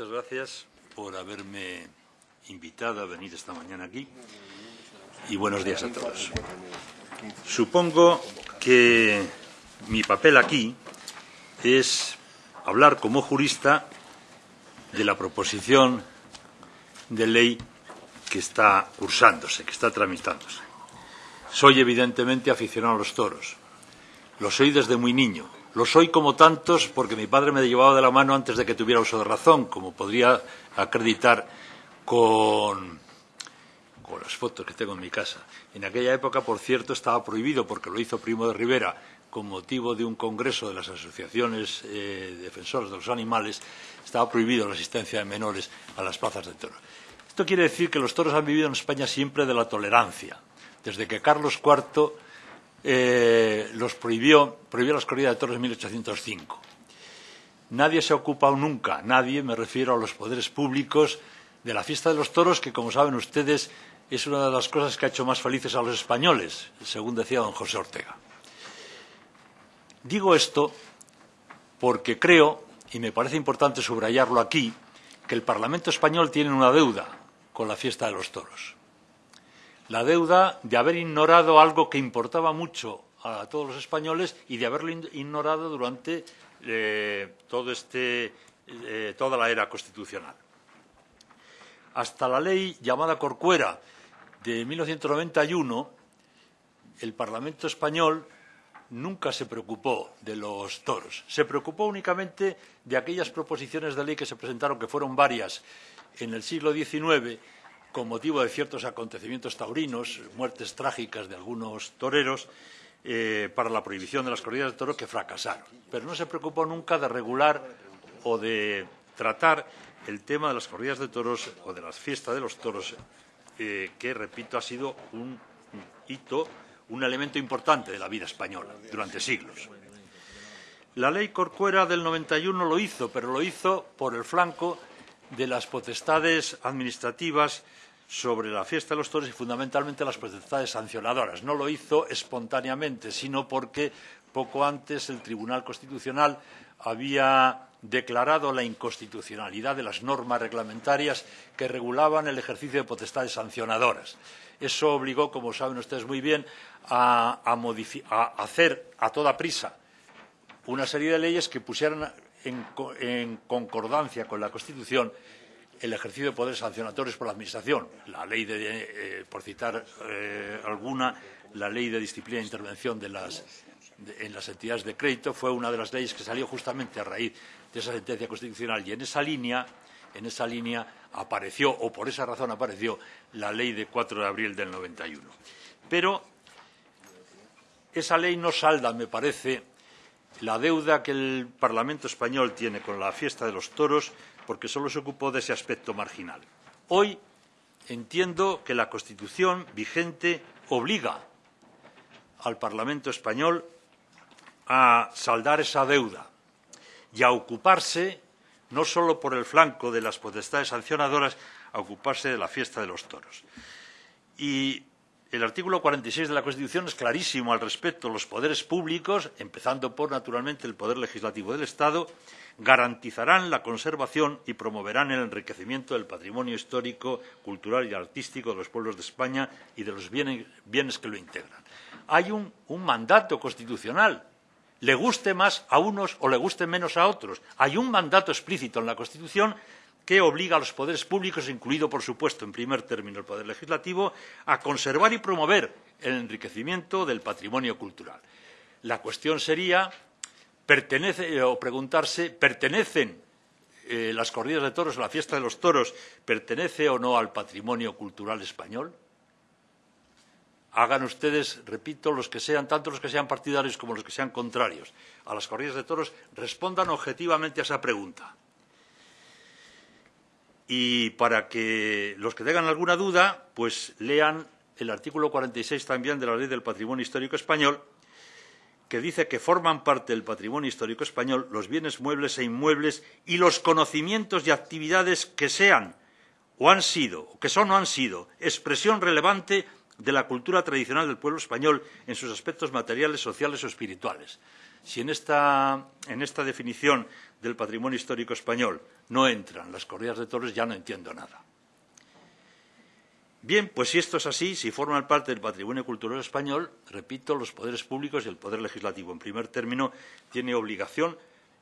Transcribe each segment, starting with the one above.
muchas gracias por haberme invitado a venir esta mañana aquí y buenos días a todos. Supongo que mi papel aquí es hablar como jurista de la proposición de ley que está cursándose, que está tramitándose. Soy evidentemente aficionado a los toros. Lo soy desde muy niño. Lo soy como tantos porque mi padre me llevaba de la mano antes de que tuviera uso de razón, como podría acreditar con, las fotos que tengo en mi casa. En aquella época, por cierto, estaba prohibido, porque lo hizo Primo de Rivera, con motivo de un congreso de las asociaciones eh, defensoras de los animales, estaba prohibido la asistencia de menores a las plazas de toros. Esto quiere decir que los toros han vivido en España siempre de la tolerancia. Desde que Carlos IV eh, los prohibió, prohibió las corridas de toros en 1805. Nadie se ha ocupado nunca, nadie, me refiero a los poderes públicos, de la fiesta de los toros, que, como saben ustedes, es una de las cosas que ha hecho más felices a los españoles, según decía don José Ortega. Digo esto porque creo, y me parece importante subrayarlo aquí, que el Parlamento español tiene una deuda con la fiesta de los toros. La deuda de haber ignorado algo que importaba mucho a todos los españoles y de haberlo ignorado durante eh, este, eh, toda la era constitucional. Hasta la ley llamada Corcuera de 1991, el Parlamento español nunca se preocupó de los toros. Se preocupó únicamente de aquellas proposiciones de ley que se presentaron, que fueron varias, en el siglo XIX, con motivo de ciertos acontecimientos taurinos, muertes trágicas de algunos toreros, eh, para la prohibición de las corridas de toros que fracasaron. Pero no se preocupó nunca de regular o de tratar el tema de las corridas de toros o de la fiesta de los toros, eh, que, repito, ha sido un hito un elemento importante de la vida española durante siglos. La ley Corcuera del 91 lo hizo, pero lo hizo por el flanco de las potestades administrativas sobre la fiesta de los toros y fundamentalmente las potestades sancionadoras. No lo hizo espontáneamente, sino porque poco antes el Tribunal Constitucional había declarado la inconstitucionalidad de las normas reglamentarias que regulaban el ejercicio de potestades sancionadoras. Eso obligó, como saben ustedes muy bien, a, hacer a toda prisa una serie de leyes que pusieran en, concordancia con la Constitución el ejercicio de poderes sancionatorios por la Administración. La ley de, eh, por citar eh, alguna, la ley de disciplina e intervención de las, en las entidades de crédito fue una de las leyes que salió justamente a raíz de esa sentencia constitucional. Y en esa línea, en esa línea apareció, o por esa razón apareció, la ley de 4 de abril del 91. Pero esa ley no salda, me parece, la deuda que el Parlamento español tiene con la fiesta de los toros, porque solo se ocupó de ese aspecto marginal. Hoy entiendo que la Constitución vigente obliga al Parlamento español a saldar esa deuda y a ocuparse no solo por el flanco de las potestades sancionadoras, a ocuparse de la fiesta de los toros. Y el artículo 46 de la Constitución es clarísimo al respecto. Los poderes públicos, empezando por, naturalmente, el Poder Legislativo del Estado, garantizarán la conservación y promoverán el enriquecimiento del patrimonio histórico, cultural y artístico de los pueblos de España y de los bienes, que lo integran. Hay un mandato constitucional le guste más a unos o le guste menos a otros. Hay un mandato explícito en la Constitución que obliga a los poderes públicos, incluido, por supuesto, en primer término el Poder Legislativo, a conservar y promover el enriquecimiento del patrimonio cultural. La cuestión sería pertenece, eh, o preguntarse, ¿pertenecen eh, las corridas de toros la fiesta de los toros, pertenece o no al patrimonio cultural español? hagan ustedes, repito, los que sean, tanto los que sean partidarios como los que sean contrarios a las corridas de toros, respondan objetivamente a esa pregunta. Y para que los que tengan alguna duda, pues lean el artículo 46 también de la Ley del Patrimonio Histórico Español, que dice que forman parte del patrimonio histórico español los bienes muebles e inmuebles y los conocimientos y actividades que sean o han sido, que son o han sido, expresión relevante de la cultura tradicional del pueblo español en sus aspectos materiales, sociales o espirituales. si en esta, en esta definición del patrimonio histórico español no entran las corridas de toros, ya no entiendo nada. Bien, pues si esto es así, si forman parte del patrimonio cultural español, repito, los poderes públicos y el poder legislativo, en primer término, tiene obligación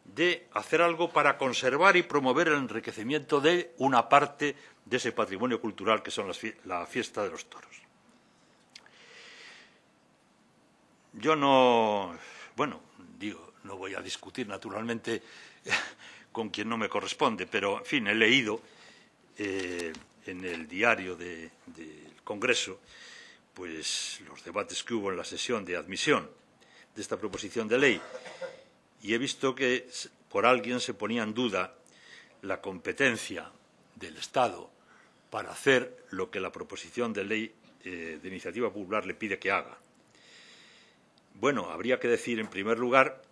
de hacer algo para conservar y promover el enriquecimiento de una parte de ese patrimonio cultural que son la fiesta de los toros. Yo no, bueno, digo, no voy a discutir naturalmente con quien no me corresponde, pero, en fin, he leído eh, en el diario del Congreso pues los debates que hubo en la sesión de admisión de esta proposición de ley y he visto que por alguien se ponía en duda la competencia del Estado para hacer lo que la proposición de ley eh, de iniciativa popular le pide que haga. Bueno, habría que decir, en primer lugar,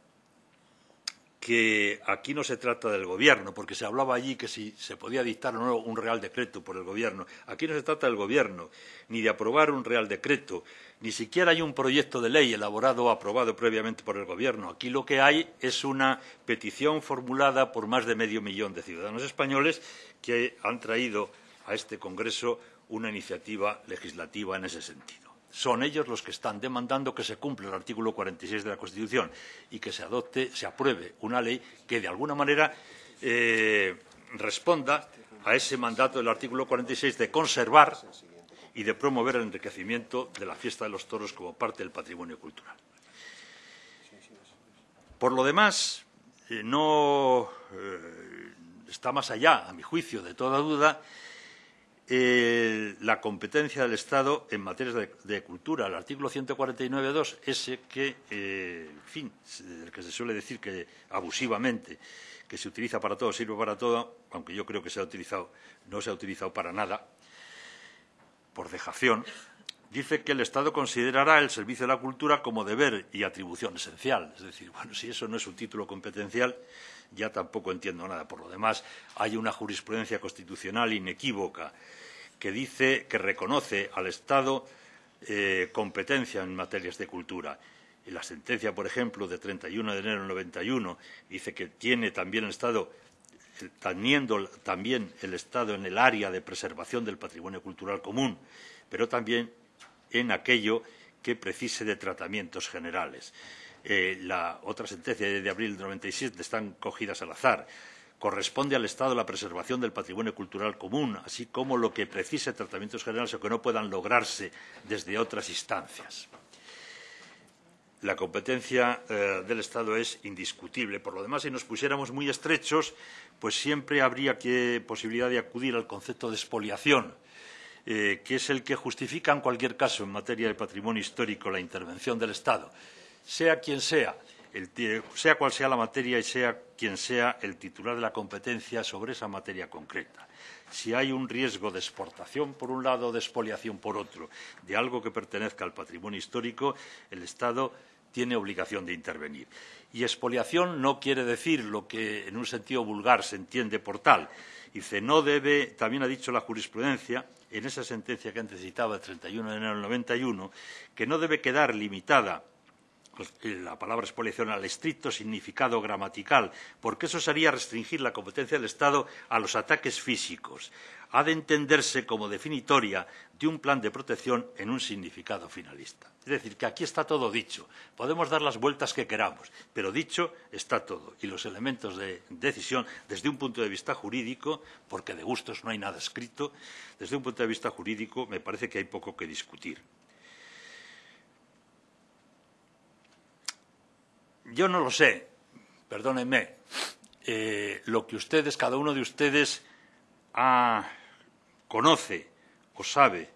que aquí no se trata del Gobierno, porque se hablaba allí que si se podía dictar o no un Real Decreto por el Gobierno. Aquí no se trata del Gobierno, ni de aprobar un Real Decreto, ni siquiera hay un proyecto de ley elaborado o aprobado previamente por el Gobierno. Aquí lo que hay es una petición formulada por más de medio millón de ciudadanos españoles que han traído a este Congreso una iniciativa legislativa en ese sentido son ellos los que están demandando que se cumpla el artículo 46 de la Constitución y que se adopte, se apruebe una ley que, de alguna manera, eh, responda a ese mandato del artículo 46 de conservar y de promover el enriquecimiento de la fiesta de los toros como parte del patrimonio cultural. Por lo demás, eh, no eh, está más allá, a mi juicio, de toda duda, eh, la competencia del Estado en materia de, cultura. El artículo 149.2, ese que, eh, en fin, el que se suele decir que abusivamente, que se utiliza para todo, sirve para todo, aunque yo creo que se ha utilizado, no se ha utilizado para nada, por dejación, dice que el Estado considerará el servicio de la cultura como deber y atribución esencial. Es decir, bueno, si eso no es un título competencial, ya tampoco entiendo nada. Por lo demás, hay una jurisprudencia constitucional inequívoca que dice que reconoce al Estado eh, competencia en materias de cultura. Y la sentencia, por ejemplo, de 31 de enero del 91 dice que tiene también el Estado teniendo también el Estado en el área de preservación del patrimonio cultural común, pero también en aquello que precise de tratamientos generales. Eh, la otra sentencia de abril del 97 están cogidas al azar. Corresponde al Estado la preservación del patrimonio cultural común, así como lo que precise tratamientos generales o que no puedan lograrse desde otras instancias. La competencia eh, del Estado es indiscutible. Por lo demás, si nos pusiéramos muy estrechos, pues siempre habría que, posibilidad de acudir al concepto de expoliación, eh, que es el que justifica en cualquier caso en materia de patrimonio histórico la intervención del Estado sea quien sea, sea cual sea la materia y sea quien sea el titular de la competencia sobre esa materia concreta. Si hay un riesgo de exportación por un lado o de expoliación por otro de algo que pertenezca al patrimonio histórico, el Estado tiene obligación de intervenir. Y expoliación no quiere decir lo que en un sentido vulgar se entiende por tal. Dice, no debe, también ha dicho la jurisprudencia, en esa sentencia que antes citaba, el 31 de enero del 91, que no debe quedar limitada pues, la palabra expoliación al estricto significado gramatical, porque eso sería restringir la competencia del Estado a los ataques físicos. Ha de entenderse como definitoria de un plan de protección en un significado finalista. Es decir, que aquí está todo dicho. Podemos dar las vueltas que queramos, pero dicho está todo. Y los elementos de decisión, desde un punto de vista jurídico, porque de gustos no hay nada escrito, desde un punto de vista jurídico me parece que hay poco que discutir. yo no lo sé, perdónenme, eh, lo que ustedes, cada uno de ustedes, conoce o sabe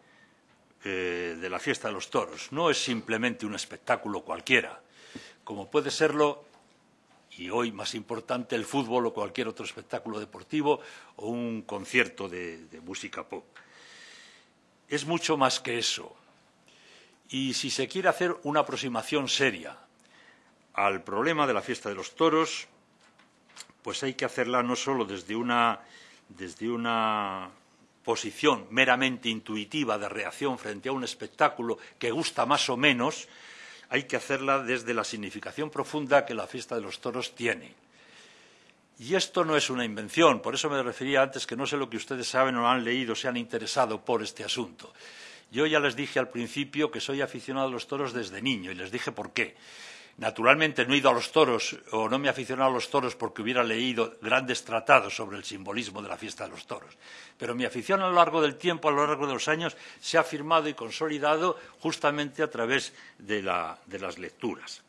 eh, de la fiesta de los toros. No es simplemente un espectáculo cualquiera, como puede serlo, y hoy más importante, el fútbol o cualquier otro espectáculo deportivo o un concierto de música pop. Es mucho más que eso. Y si se quiere hacer una aproximación seria al problema de la fiesta de los toros, pues hay que hacerla no solo desde una, desde una posición meramente intuitiva de reacción frente a un espectáculo que gusta más o menos, hay que hacerla desde la significación profunda que la fiesta de los toros tiene. Y esto no es una invención, por eso me refería antes que no sé lo que ustedes saben o han leído, se han interesado por este asunto. Yo ya les dije al principio que soy aficionado a los toros desde niño y les dije por qué. Naturalmente no he ido a los toros o no me he aficionado a los toros porque hubiera leído grandes tratados sobre el simbolismo de la fiesta de los toros. Pero mi afición a lo largo del tiempo, a lo largo de los años, se ha firmado y consolidado justamente a través de, las lecturas.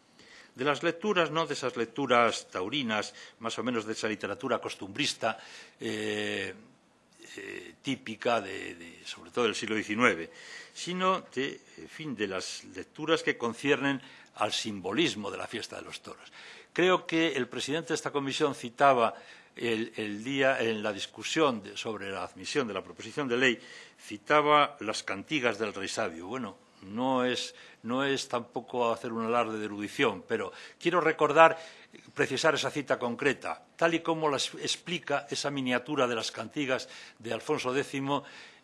De las lecturas, no de esas lecturas taurinas, más o menos de esa literatura costumbrista, eh, eh, típica de, sobre todo del siglo XIX, sino de, fin, de las lecturas que conciernen al simbolismo de la fiesta de los toros. Creo que el presidente de esta comisión citaba el, día en la discusión sobre la admisión de la proposición de ley, citaba las cantigas del rey sabio. Bueno, no es, no es tampoco hacer un alarde de erudición, pero quiero recordar, precisar esa cita concreta, tal y como las explica esa miniatura de las cantigas de Alfonso X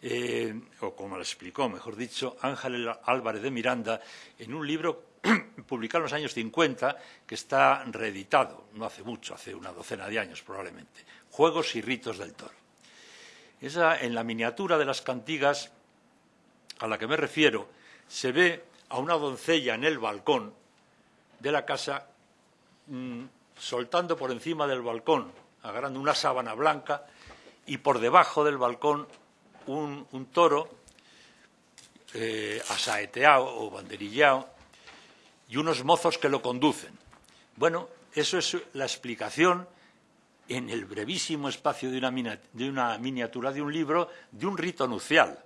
eh, o como la explicó, mejor dicho, Ángel Álvarez de Miranda, en un libro publicado en los años 50 que está reeditado, no hace mucho, hace una docena de años probablemente, Juegos y ritos del toro. Esa, en la miniatura de las cantigas a la que me refiero, se ve a una doncella en el balcón de la casa mm, soltando por encima del balcón, agarrando una sábana blanca, y por debajo del balcón un, toro eh, asaeteado o banderillado y unos mozos que lo conducen. Bueno, eso es la explicación en el brevísimo espacio de una, miniatura de un libro de un rito nupcial.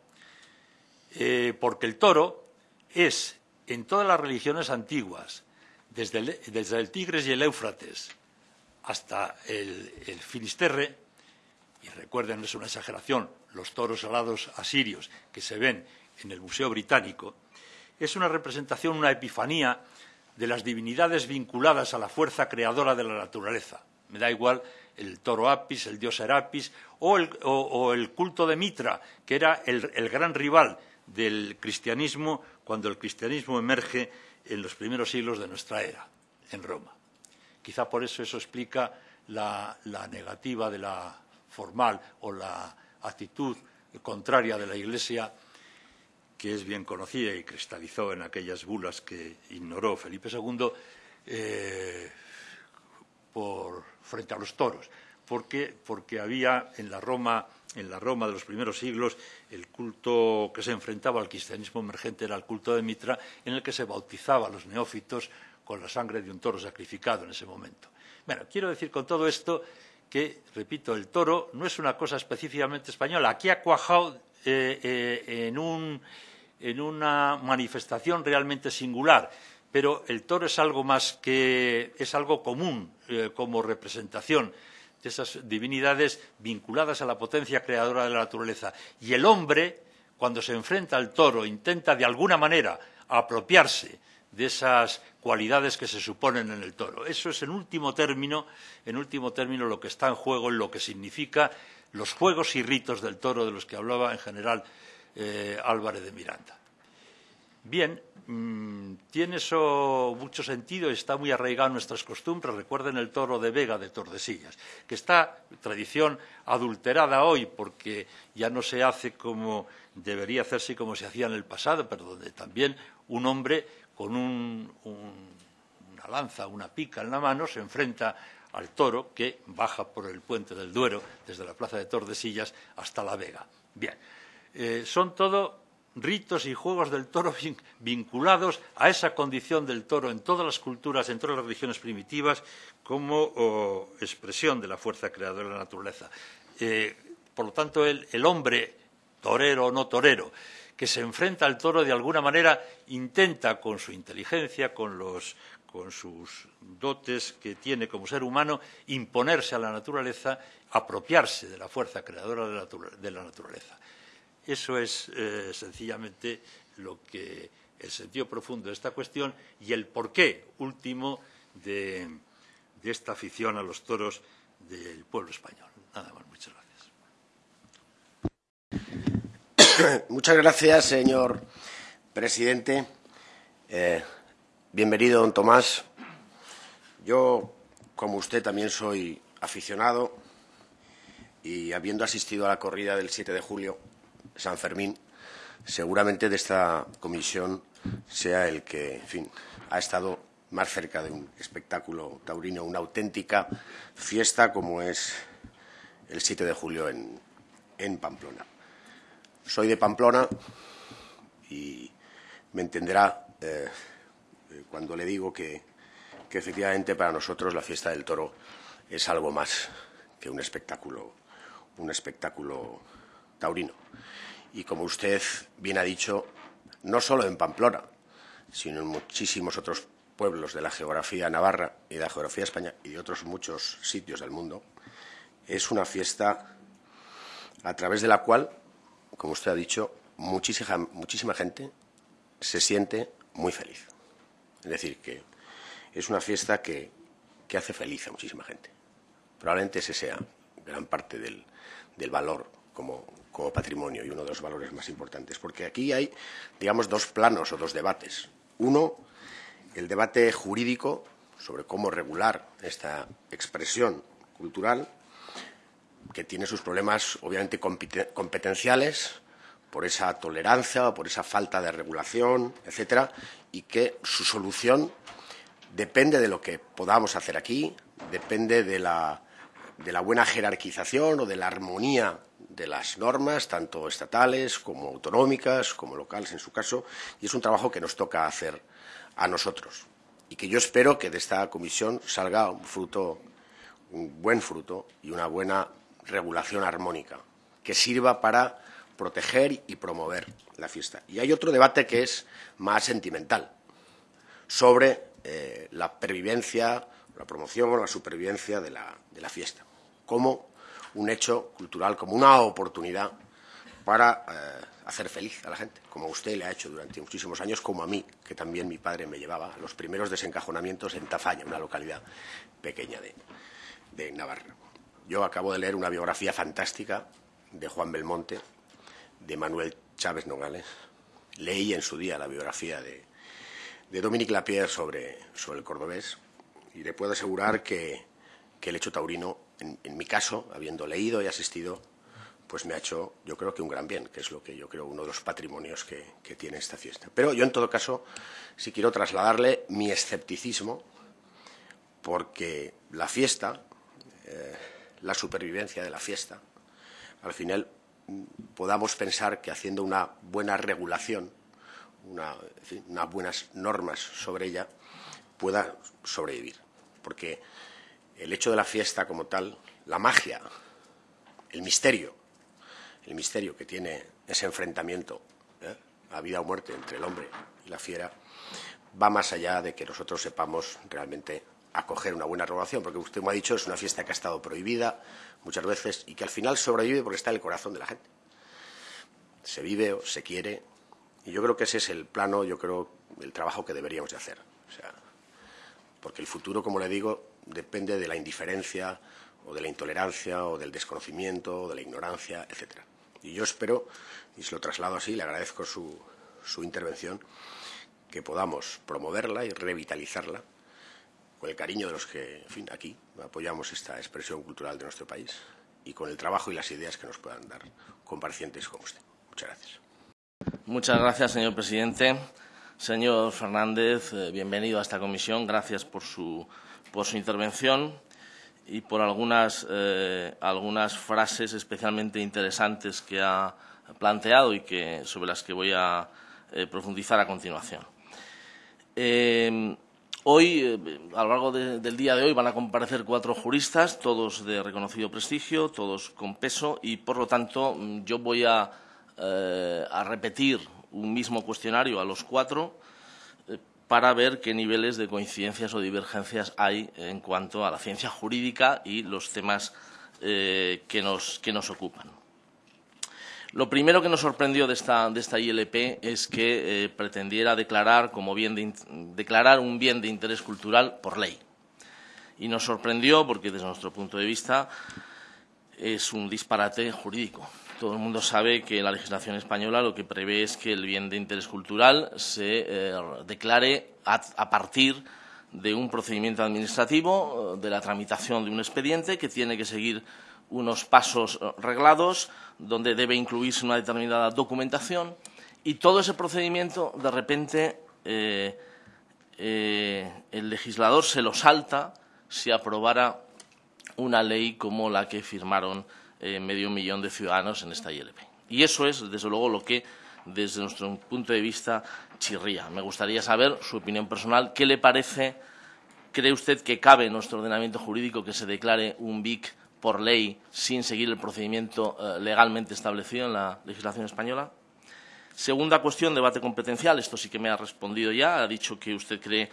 Eh, porque el toro es, en todas las religiones antiguas, desde el, Tigres y el Éufrates hasta el, el Finisterre, y recuerden, es una exageración, los toros alados asirios que se ven en el Museo Británico, es una representación, una epifanía de las divinidades vinculadas a la fuerza creadora de la naturaleza. Me da igual el toro Apis, el dios Serapis o el, culto de Mitra, que era el, gran rival del cristianismo cuando el cristianismo emerge en los primeros siglos de nuestra era, en Roma. Quizá por eso eso explica la negativa de la formal o la actitud contraria de la Iglesia, que es bien conocida y cristalizó en aquellas bulas que ignoró Felipe II eh, por, frente a los toros, porque, porque había en la Roma en la Roma de los primeros siglos, el culto que se enfrentaba al cristianismo emergente era el culto de Mitra, en el que se bautizaba a los neófitos con la sangre de un toro sacrificado en ese momento. Bueno, quiero decir con todo esto que, repito, el toro no es una cosa específicamente española. Aquí ha cuajado eh, eh, en, una manifestación realmente singular, pero el toro es algo más que es algo común eh, como representación de esas divinidades vinculadas a la potencia creadora de la naturaleza. Y el hombre, cuando se enfrenta al toro, intenta de alguna manera apropiarse de esas cualidades que se suponen en el toro. Eso es en último término, en último término lo que está en juego en lo que significa los juegos y ritos del toro de los que hablaba en general eh, Álvarez de Miranda. Bien, mm, tiene eso mucho sentido está muy arraigado en nuestras costumbres. Recuerden el toro de Vega de Tordesillas, que está tradición adulterada hoy porque ya no se hace como debería hacerse y como se hacía en el pasado, pero donde también un hombre con una lanza, una pica en la mano, se enfrenta al toro que baja por el puente del Duero desde la plaza de Tordesillas hasta La Vega. Bien, eh, son todo ritos y juegos del toro vinculados a esa condición del toro en todas las culturas, en todas las religiones primitivas, como expresión de la fuerza creadora de la naturaleza. Eh, por lo tanto, el hombre, torero o no torero, que se enfrenta al toro de alguna manera intenta con su inteligencia, con, sus dotes que tiene como ser humano, imponerse a la naturaleza, apropiarse de la fuerza creadora de la, naturaleza. Eso es eh, sencillamente lo que el sentido profundo de esta cuestión y el porqué último de, de esta afición a los toros del pueblo español. Nada más, muchas gracias. Muchas gracias, señor presidente. Eh, bienvenido, don Tomás. Yo, como usted, también soy aficionado y habiendo asistido a la corrida del 7 de julio, San Fermín, seguramente de esta comisión sea el que, en fin, ha estado más cerca de un espectáculo taurino, una auténtica fiesta como es el 7 de julio en, en Pamplona. Soy de Pamplona y me entenderá eh, cuando le digo que, que efectivamente para nosotros la fiesta del toro es algo más que un espectáculo, un espectáculo taurino. Y como usted bien ha dicho, no solo en Pamplona, sino en muchísimos otros pueblos de la geografía navarra y de la geografía española y de otros muchos sitios del mundo, es una fiesta a través de la cual, como usted ha dicho, muchísima, muchísima gente se siente muy feliz. Es decir, que es una fiesta que, que hace feliz a muchísima gente. Probablemente ese sea gran parte del, del valor como, como patrimonio y uno de los valores más importantes, porque aquí hay, digamos, dos planos o dos debates. Uno, el debate jurídico sobre cómo regular esta expresión cultural, que tiene sus problemas obviamente competenciales, por esa tolerancia o por esa falta de regulación, etcétera, y que su solución depende de lo que podamos hacer aquí, depende de la, de la buena jerarquización o de la armonía de las normas, tanto estatales como autonómicas, como locales en su caso, y es un trabajo que nos toca hacer a nosotros y que yo espero que de esta comisión salga un fruto, un buen fruto y una buena regulación armónica que sirva para proteger y promover la fiesta. Y hay otro debate que es más sentimental sobre eh, la pervivencia, la promoción o la supervivencia de la, de la fiesta como un hecho cultural, como una oportunidad para eh, hacer feliz a la gente, como usted le ha hecho durante muchísimos años, como a mí, que también mi padre me llevaba a los primeros desencajonamientos en Tafalla, una localidad pequeña de, de Navarra. Yo acabo de leer una biografía fantástica de Juan Belmonte, de Manuel Chávez Nogales. Leí en su día la biografía de, de Dominique Lapierre sobre, sobre el cordobés y le puedo asegurar que, que el hecho taurino, en, mi caso, habiendo leído y asistido, pues me ha hecho, yo creo que un gran bien, que es lo que yo creo uno de los patrimonios que, tiene esta fiesta. Pero yo, en todo caso, sí quiero trasladarle mi escepticismo, porque la fiesta, eh, la supervivencia de la fiesta, al final podamos pensar que haciendo una buena regulación, una, unas buenas normas sobre ella, pueda sobrevivir. Porque el hecho de la fiesta como tal, la magia, el misterio, el misterio que tiene ese enfrentamiento ¿eh? a vida o muerte entre el hombre y la fiera, va más allá de que nosotros sepamos realmente acoger una buena regulación, porque usted me ha dicho es una fiesta que ha estado prohibida muchas veces y que al final sobrevive porque está en el corazón de la gente. Se vive o se quiere, y yo creo que ese es el plano, yo creo, el trabajo que deberíamos de hacer. O sea, porque el futuro, como le digo, depende de la indiferencia o de la intolerancia o del desconocimiento o de la ignorancia, etcétera. Y yo espero, y se lo traslado así, le agradezco su, su intervención, que podamos promoverla y revitalizarla con el cariño de los que, aquí apoyamos esta expresión cultural de nuestro país y con el trabajo y las ideas que nos puedan dar comparecientes como usted. Muchas gracias. Muchas gracias, señor presidente. Señor Fernández, eh, bienvenido a esta comisión. Gracias por su, por su intervención y por algunas, eh, algunas frases especialmente interesantes que ha planteado y que, sobre las que voy a eh, profundizar a continuación. Eh, hoy, eh, a lo largo de, del día de hoy, van a comparecer cuatro juristas, todos de reconocido prestigio, todos con peso, y, por lo tanto, yo voy a, a repetir un mismo cuestionario a los cuatro para ver qué niveles de coincidencias o divergencias hay en cuanto a la ciencia jurídica y los temas eh, que, nos, que, nos, ocupan. Lo primero que nos sorprendió de esta, de esta ILP es que eh, pretendiera declarar, como bien de, declarar un bien de interés cultural por ley. Y nos sorprendió porque, desde nuestro punto de vista, es un disparate jurídico. Todo el mundo sabe que la legislación española lo que prevé es que el bien de interés cultural se eh, declare a, partir de un procedimiento administrativo, de la tramitación de un expediente que tiene que seguir unos pasos reglados, donde debe incluirse una determinada documentación y todo ese procedimiento, de repente, el legislador se lo salta si aprobara una ley como la que firmaron eh, medio millón de ciudadanos en esta ILP. Y eso es, desde luego, lo que, desde nuestro punto de vista, chirría. Me gustaría saber su opinión personal. ¿Qué le parece? ¿Cree usted que cabe en nuestro ordenamiento jurídico que se declare un BIC por ley sin seguir el procedimiento eh, legalmente establecido en la legislación española? Segunda cuestión, debate competencial. Esto sí que me ha respondido ya. Ha dicho que usted cree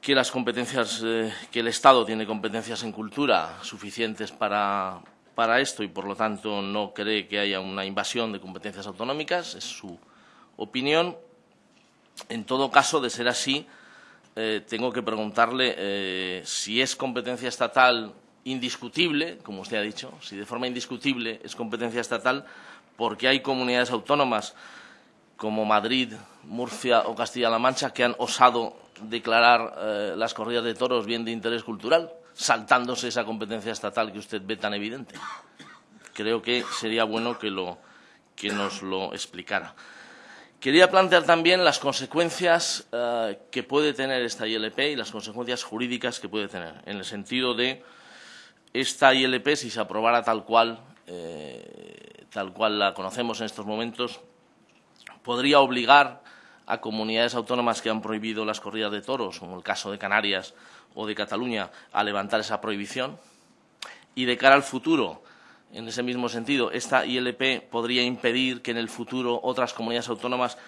que las competencias, eh, que el Estado tiene competencias en cultura suficientes para, para esto y, por lo tanto, no cree que haya una invasión de competencias autonómicas. Es su opinión. En todo caso, de ser así, eh, tengo que preguntarle eh, si es competencia estatal indiscutible, como usted ha dicho, si de forma indiscutible es competencia estatal, porque hay comunidades autónomas como Madrid, Murcia o Castilla-La Mancha que han osado declarar eh, las corridas de toros bien de interés cultural, saltándose esa competencia estatal que usted ve tan evidente. Creo que sería bueno que, nos lo explicara. Quería plantear también las consecuencias eh, que puede tener esta ILP y las consecuencias jurídicas que puede tener, en el sentido de esta ILP, si se aprobara tal cual, eh, tal cual la conocemos en estos momentos, podría obligar a comunidades autónomas que han prohibido las corridas de toros, como el caso de Canarias o de Cataluña, a levantar esa prohibición. Y de cara al futuro, en ese mismo sentido, esta ILP podría impedir que en el futuro otras comunidades autónomas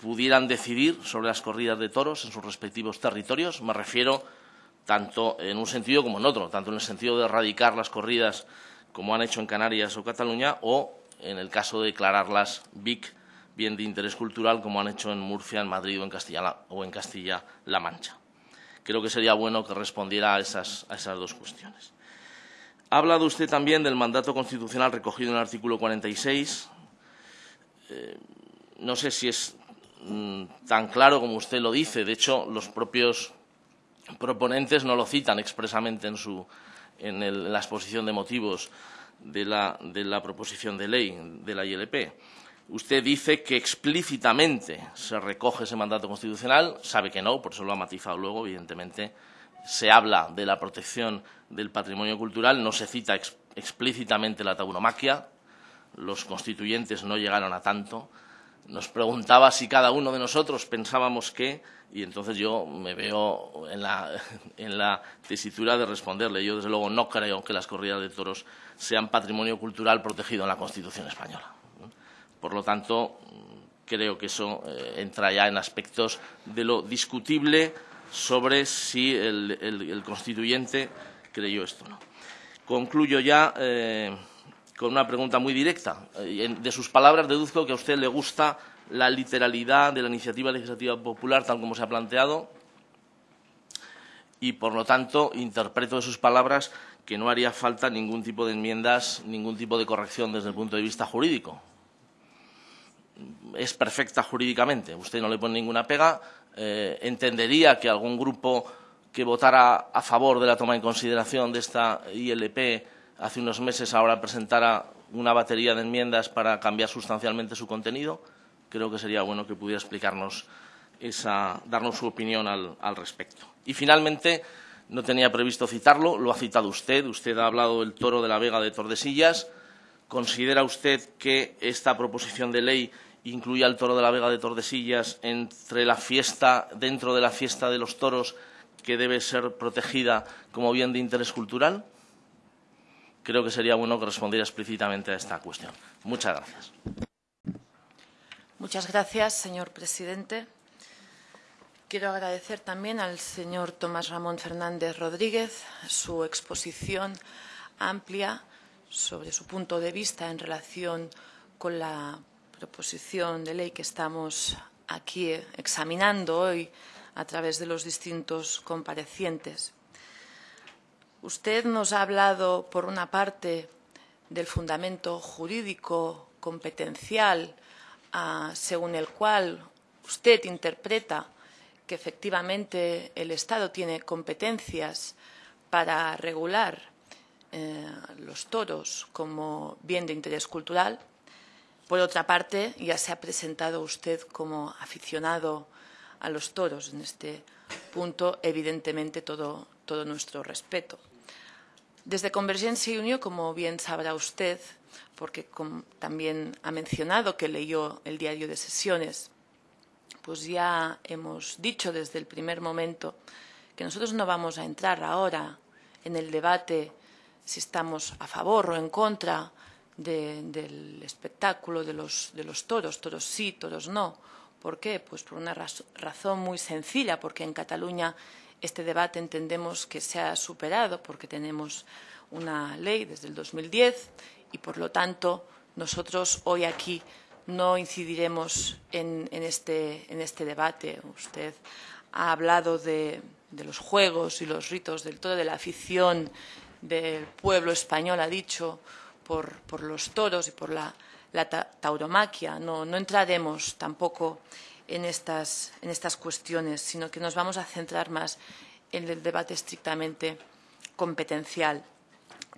pudieran decidir sobre las corridas de toros en sus respectivos territorios. Me refiero tanto en un sentido como en otro, tanto en el sentido de erradicar las corridas como han hecho en Canarias o Cataluña, o en el caso de declararlas BIC bien de interés cultural como han hecho en Murcia, en Madrid o en Castilla-La Mancha. Creo que sería bueno que respondiera a esas, dos cuestiones. Ha hablado usted también del mandato constitucional recogido en el artículo 46. Eh, no sé si es mm, tan claro como usted lo dice. De hecho, los propios proponentes no lo citan expresamente en, su, en, la exposición de motivos de la, de la proposición de ley de la ILP. Usted dice que explícitamente se recoge ese mandato constitucional, sabe que no, por eso lo ha matizado luego, evidentemente. Se habla de la protección del patrimonio cultural, no se cita explícitamente la tauromaquia, los constituyentes no llegaron a tanto. Nos preguntaba si cada uno de nosotros pensábamos que, y entonces yo me veo en la, en la tesitura de responderle. Yo, desde luego, no creo que las corridas de toros sean patrimonio cultural protegido en la Constitución española. Por lo tanto, creo que eso eh, entra ya en aspectos de lo discutible sobre si el, constituyente creyó esto o no. Concluyo ya eh, con una pregunta muy directa. Eh, de sus palabras deduzco que a usted le gusta la literalidad de la iniciativa legislativa popular tal como se ha planteado y, por lo tanto, interpreto de sus palabras que no haría falta ningún tipo de enmiendas, ningún tipo de corrección desde el punto de vista jurídico es perfecta jurídicamente, usted no le pone ninguna pega, eh, entendería que algún grupo que votara a favor de la toma en consideración de esta ILP hace unos meses ahora presentara una batería de enmiendas para cambiar sustancialmente su contenido. Creo que sería bueno que pudiera explicarnos esa, darnos su opinión al, al respecto. Y finalmente, no tenía previsto citarlo, lo ha citado usted. Usted ha hablado del toro de la Vega de Tordesillas. ¿Considera usted que esta proposición de ley incluye al toro de la Vega de Tordesillas entre la fiesta, dentro de la fiesta de los toros que debe ser protegida como bien de interés cultural? Creo que sería bueno que respondiera explícitamente a esta cuestión. Muchas gracias. Muchas gracias, señor presidente. Quiero agradecer también al señor Tomás Ramón Fernández Rodríguez su exposición amplia sobre su punto de vista en relación con la proposición de ley que estamos aquí examinando hoy a través de los distintos comparecientes. Usted nos ha hablado, por una parte, del fundamento jurídico competencial ah, según el cual usted interpreta que efectivamente el Estado tiene competencias para regular eh, los toros como bien de interés cultural. Por otra parte, ya se ha presentado usted como aficionado a los toros. En este punto, evidentemente, todo, todo nuestro respeto. Desde Convergencia y Unión, como bien sabrá usted, porque también ha mencionado que leyó el diario de sesiones, pues ya hemos dicho desde el primer momento que nosotros no vamos a entrar ahora en el debate si estamos a favor o en contra del espectáculo de los, de los toros, toros sí, toros no. ¿Por qué? Pues por una razón muy sencilla, porque en Cataluña este debate entendemos que se ha superado, porque tenemos una ley desde el 2010 y, por lo tanto, nosotros hoy aquí no incidiremos en, este, en este, debate. Usted ha hablado de, los juegos y los ritos del todo, de la afición del pueblo español, ha dicho, por, los toros y por la, tauromaquia. No, entraremos tampoco en estas, en estas cuestiones, sino que nos vamos a centrar más en el debate estrictamente competencial.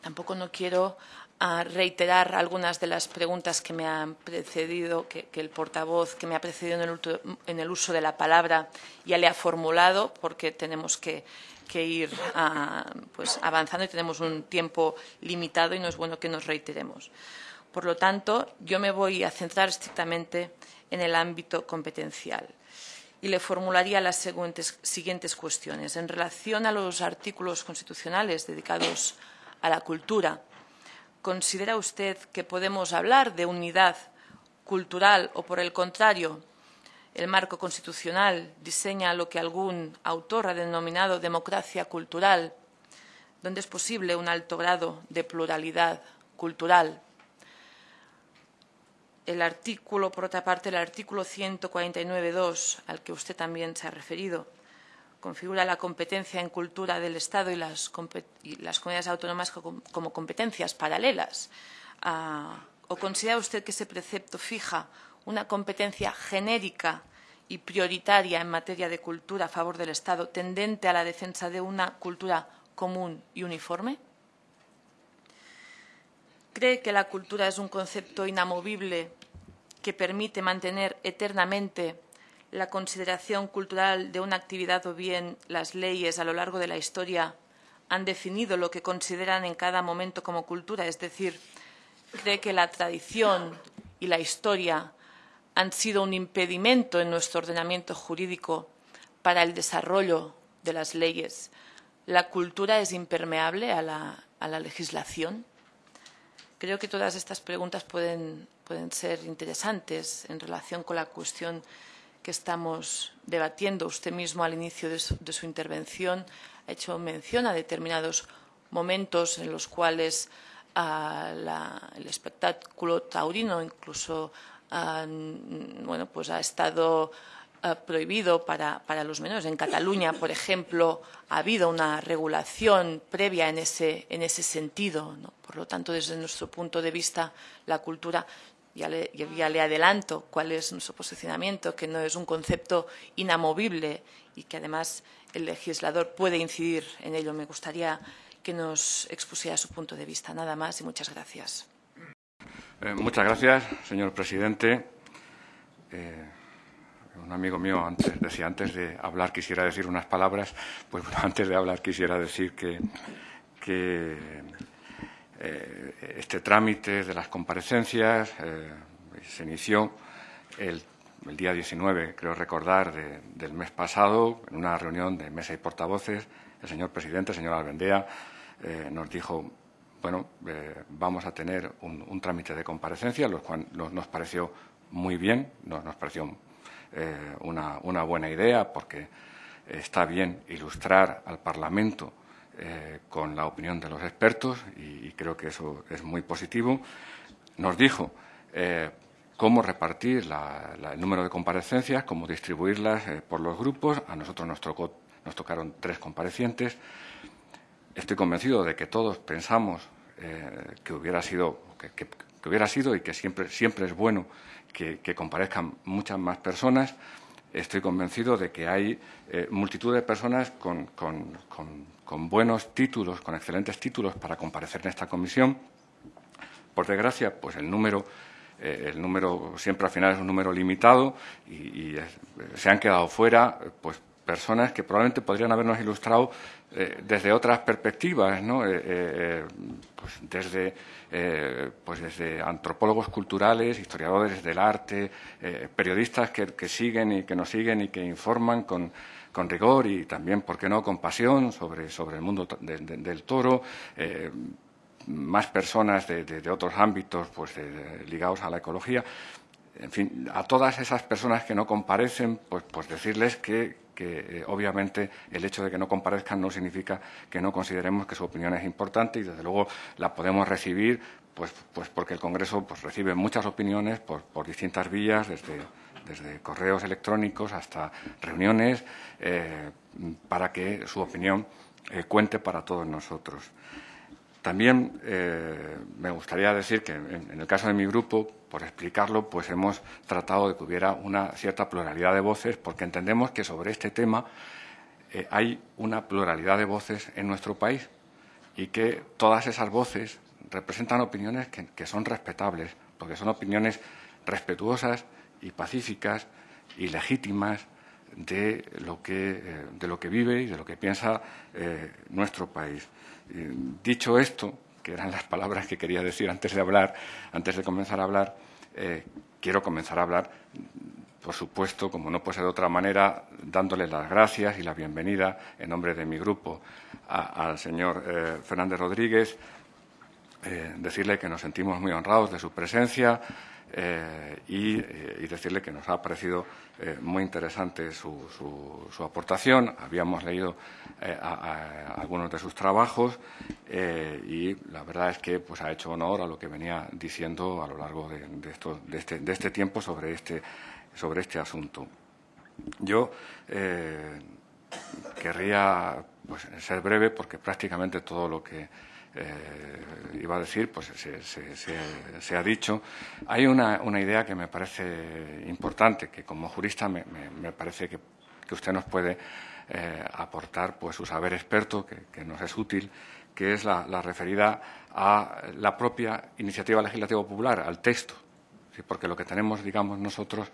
Tampoco no quiero a reiterar algunas de las preguntas que me han precedido, que, el portavoz que me ha precedido en el, uso de la palabra ya le ha formulado, porque tenemos que, ir pues, avanzando y tenemos un tiempo limitado y no es bueno que nos reiteremos. Por lo tanto, yo me voy a centrar estrictamente en el ámbito competencial y le formularía las siguientes cuestiones. En relación a los artículos constitucionales dedicados a la cultura, ¿Considera usted que podemos hablar de unidad cultural o, por el contrario, el marco constitucional diseña lo que algún autor ha denominado democracia cultural, donde es posible un alto grado de pluralidad cultural? El artículo, por otra parte, el artículo 149.2, al que usted también se ha referido, configura la competencia en cultura del Estado y las, comunidades autónomas como, competencias paralelas? Ah, ¿O considera usted que ese precepto fija una competencia genérica y prioritaria en materia de cultura a favor del Estado, tendente a la defensa de una cultura común y uniforme? ¿Cree que la cultura es un concepto inamovible que permite mantener eternamente la consideración cultural de una actividad o bien las leyes a lo largo de la historia han definido lo que consideran en cada momento como cultura, es decir, cree que la tradición y la historia han sido un impedimento en nuestro ordenamiento jurídico para el desarrollo de las leyes. ¿La cultura es impermeable a la, legislación? Creo que todas estas preguntas pueden, pueden ser interesantes en relación con la cuestión que estamos debatiendo. Usted mismo al inicio de su, intervención ha hecho mención a determinados momentos en los cuales ah, el espectáculo taurino incluso bueno, pues ha estado ah, prohibido para, los menores. En Cataluña, por ejemplo, ha habido una regulación previa en ese, en ese sentido. Por lo tanto, desde nuestro punto de vista, la cultura ya ya le adelanto cuál es nuestro posicionamiento, que no es un concepto inamovible y que además el legislador puede incidir en ello. Me gustaría que nos expusiera su punto de vista. Nada más y muchas gracias. Eh, muchas gracias, señor presidente. Eh, un amigo mío antes decía antes de hablar quisiera decir unas palabras. Pues antes de hablar quisiera decir que, eh, este trámite de las comparecencias se inició el, día 19, creo recordar, del mes pasado, en una reunión de mesa y portavoces. El señor presidente, el señor Albendea, nos dijo, bueno, vamos a tener un, trámite de comparecencia, lo cual nos, pareció muy bien, nos, nos pareció una, una buena idea, porque está bien ilustrar al Parlamento eh, con la opinión de los expertos y, creo que eso es muy positivo. Nos dijo eh, cómo repartir el número de comparecencias, cómo distribuirlas eh, por los grupos. A nosotros nos, nos tocaron tres comparecientes. Estoy convencido de que todos pensamos que hubiera sido que, hubiera sido y que siempre, siempre es bueno que, comparezcan muchas más personas. Estoy convencido de que hay multitud de personas con, con buenos títulos, con excelentes títulos para comparecer en esta comisión. Por desgracia, pues el número, eh, el número siempre al final es un número limitado y, se han quedado fuera pues personas que probablemente podrían habernos ilustrado eh, desde otras perspectivas, ¿no? Eh, pues desde, pues desde antropólogos culturales, historiadores del arte, periodistas que, que, siguen y que nos siguen y que informan con, con rigor y también, ¿por qué no?, con pasión sobre, sobre el mundo del toro. Eh, más personas de, otros ámbitos pues, ligados a la ecología. En fin, a todas esas personas que no comparecen, pues, pues decirles que, eh, obviamente el hecho de que no comparezcan no significa que no consideremos que su opinión es importante y desde luego la podemos recibir pues, pues porque el Congreso pues, recibe muchas opiniones por, por distintas vías, desde correos electrónicos hasta reuniones, eh, para que su opinión eh, cuente para todos nosotros. También eh, me gustaría decir que en, el caso de mi grupo, por explicarlo, pues hemos tratado de que hubiera una cierta pluralidad de voces, porque entendemos que sobre este tema hay una pluralidad de voces en nuestro país y que todas esas voces representan opiniones que son respetables, porque son opiniones respetuosas y pacíficas y legítimas de lo que, eh, de lo que vive y de lo que piensa eh, nuestro país. Dicho esto, que eran las palabras que quería decir antes de hablar, antes de comenzar a hablar, eh, quiero comenzar a hablar, por supuesto, como no puede ser de otra manera, dándole las gracias y la bienvenida en nombre de mi grupo al señor Fernández Rodríguez, decirle que nos sentimos muy honrados de su presencia, eh, eh, y, decirle que nos ha parecido eh, muy interesante su, aportación. Habíamos leído algunos de sus trabajos y la verdad es que pues, ha hecho honor a lo que venía diciendo a lo largo de, este, de este, tiempo sobre este, sobre este asunto. Yo querría pues, ser breve porque prácticamente todo lo que eh, iba a decir, pues se, ha dicho. Hay una, idea que me parece importante, que como jurista me, parece que, usted nos puede eh, aportar pues, su saber experto, que, nos es útil, que es la, referida a la propia iniciativa legislativa popular, al texto. Porque lo que tenemos, digamos, nosotros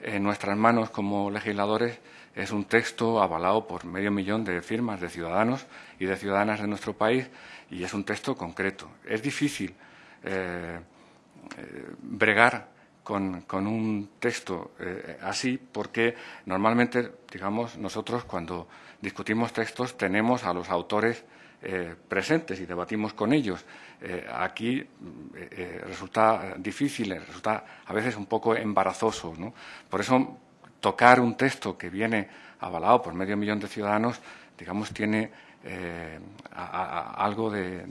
en nuestras manos como legisladores es un texto avalado por medio millón de firmas de ciudadanos y de ciudadanas de nuestro país y es un texto concreto. Es difícil eh, eh, bregar con, un texto eh, así porque normalmente, digamos, nosotros cuando discutimos textos tenemos a los autores presentes y debatimos con ellos. aquí resulta difícil, resulta a veces un poco embarazoso. Por eso tocar un texto que viene avalado por medio millón de ciudadanos, digamos, tiene eh, algo de,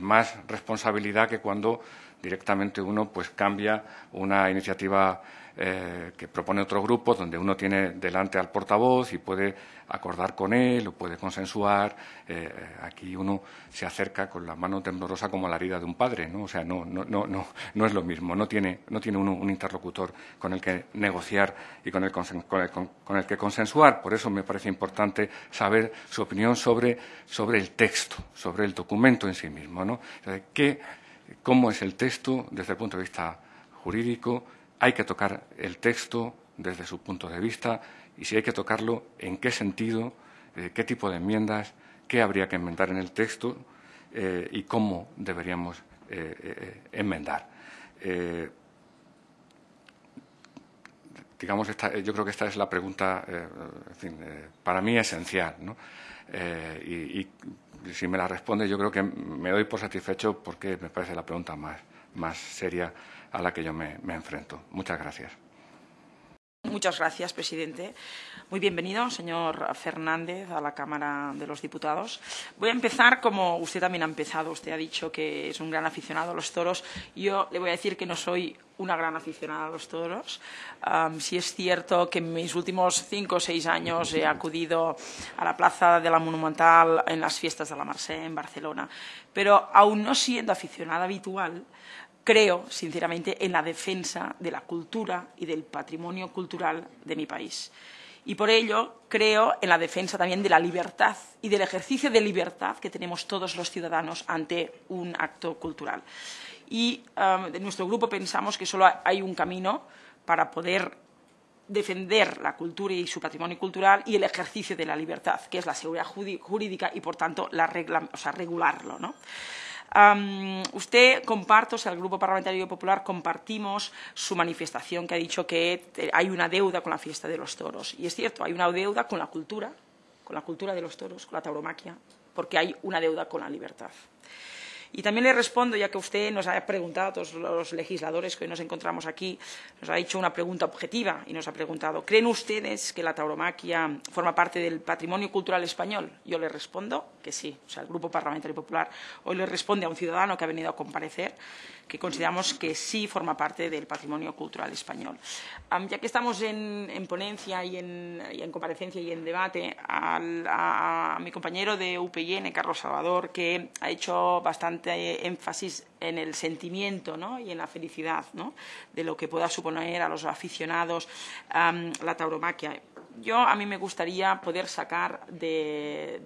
más responsabilidad que cuando directamente uno pues cambia una iniciativa eh, que propone otro grupo donde uno tiene delante al portavoz y puede acordar con él o puede consensuar. Eh, aquí uno se acerca con la mano temblorosa como la herida de un padre, ¿no? O sea, no, no, no, no, no es lo mismo. No tiene, no tiene uno un interlocutor con el que negociar y con el, con el, con el que consensuar. Por eso me parece importante saber su opinión sobre, sobre el texto, sobre el documento en sí mismo, ¿no? ¿qué, ¿Cómo es el texto desde el punto de vista jurídico? hay que tocar el texto desde su punto de vista y si hay que tocarlo, en qué sentido, eh, qué tipo de enmiendas, qué habría que enmendar en el texto eh, y cómo deberíamos eh, enmendar. digamos, yo creo que esta es la pregunta, para mí esencial. Y, si me la responde, yo creo que me doy por satisfecho porque me parece la pregunta más, más seria a la que yo me, enfrento. Muchas gracias. Muchas gracias, presidente. Muy bienvenido, señor Fernández, a la Cámara de los Diputados. Voy a empezar como usted también ha empezado. Usted ha dicho que es un gran aficionado a los toros. Yo le voy a decir que no soy una gran aficionada a los toros. Um, sí es cierto que en mis últimos cinco o seis años he acudido a la Plaza de la Monumental en las fiestas de la Marsella en Barcelona, pero aún no siendo aficionada habitual, creo, sinceramente, en la defensa de la cultura y del patrimonio cultural de mi país. Y por ello creo en la defensa también de la libertad y del ejercicio de libertad que tenemos todos los ciudadanos ante un acto cultural. Y um, nuestro grupo pensamos que solo hay un camino para poder defender la cultura y su patrimonio cultural y el ejercicio de la libertad, que es la seguridad jurídica y, por tanto, la regla, regularlo. ¿no? Usted comparto, o sea, el Grupo Parlamentario Popular compartimos su manifestación que ha dicho que hay una deuda con la fiesta de los toros. Y es cierto, hay una deuda con la cultura, con la cultura de los toros, con la tauromaquia, porque hay una deuda con la libertad. Y también le respondo, ya que usted nos ha preguntado, a todos los legisladores que hoy nos encontramos aquí, nos ha hecho una pregunta objetiva y nos ha preguntado, ¿creen ustedes que la tauromaquia forma parte del patrimonio cultural español? Yo le respondo que sí. O sea, el Grupo Parlamentario Popular hoy le responde a un ciudadano que ha venido a comparecer que consideramos que sí forma parte del patrimonio cultural español. ya que estamos en, ponencia y en, comparecencia y en debate, a, mi compañero de UPN, Carlos Salvador, que ha hecho bastante énfasis en el sentimiento y en la felicidad de lo que pueda suponer a los aficionados la tauromaquia yo a mí me gustaría poder sacar del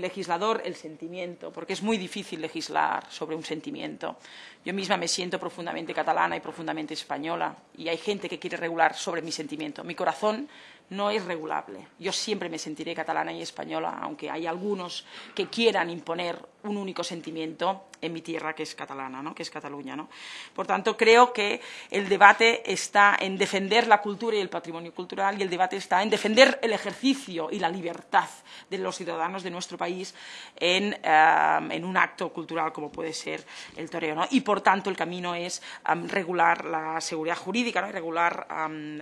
legislador el sentimiento, porque es muy difícil legislar sobre un sentimiento. Yo misma me siento profundamente catalana y profundamente española y hay gente que quiere regular sobre mi sentimiento. Mi corazón no es regulable. Yo siempre me sentiré catalana y española, aunque hay algunos que quieran imponer un único sentimiento en mi tierra, que es catalana, ¿no? que es Cataluña. ¿no? Por tanto, creo que el debate está en defender la cultura y el patrimonio cultural y el debate está en defender el ejercicio y la libertad de los ciudadanos de nuestro país en, eh, un acto cultural como puede ser el toreo. ¿no? Y, por tanto, el camino es regular la seguridad jurídica ¿no? y regular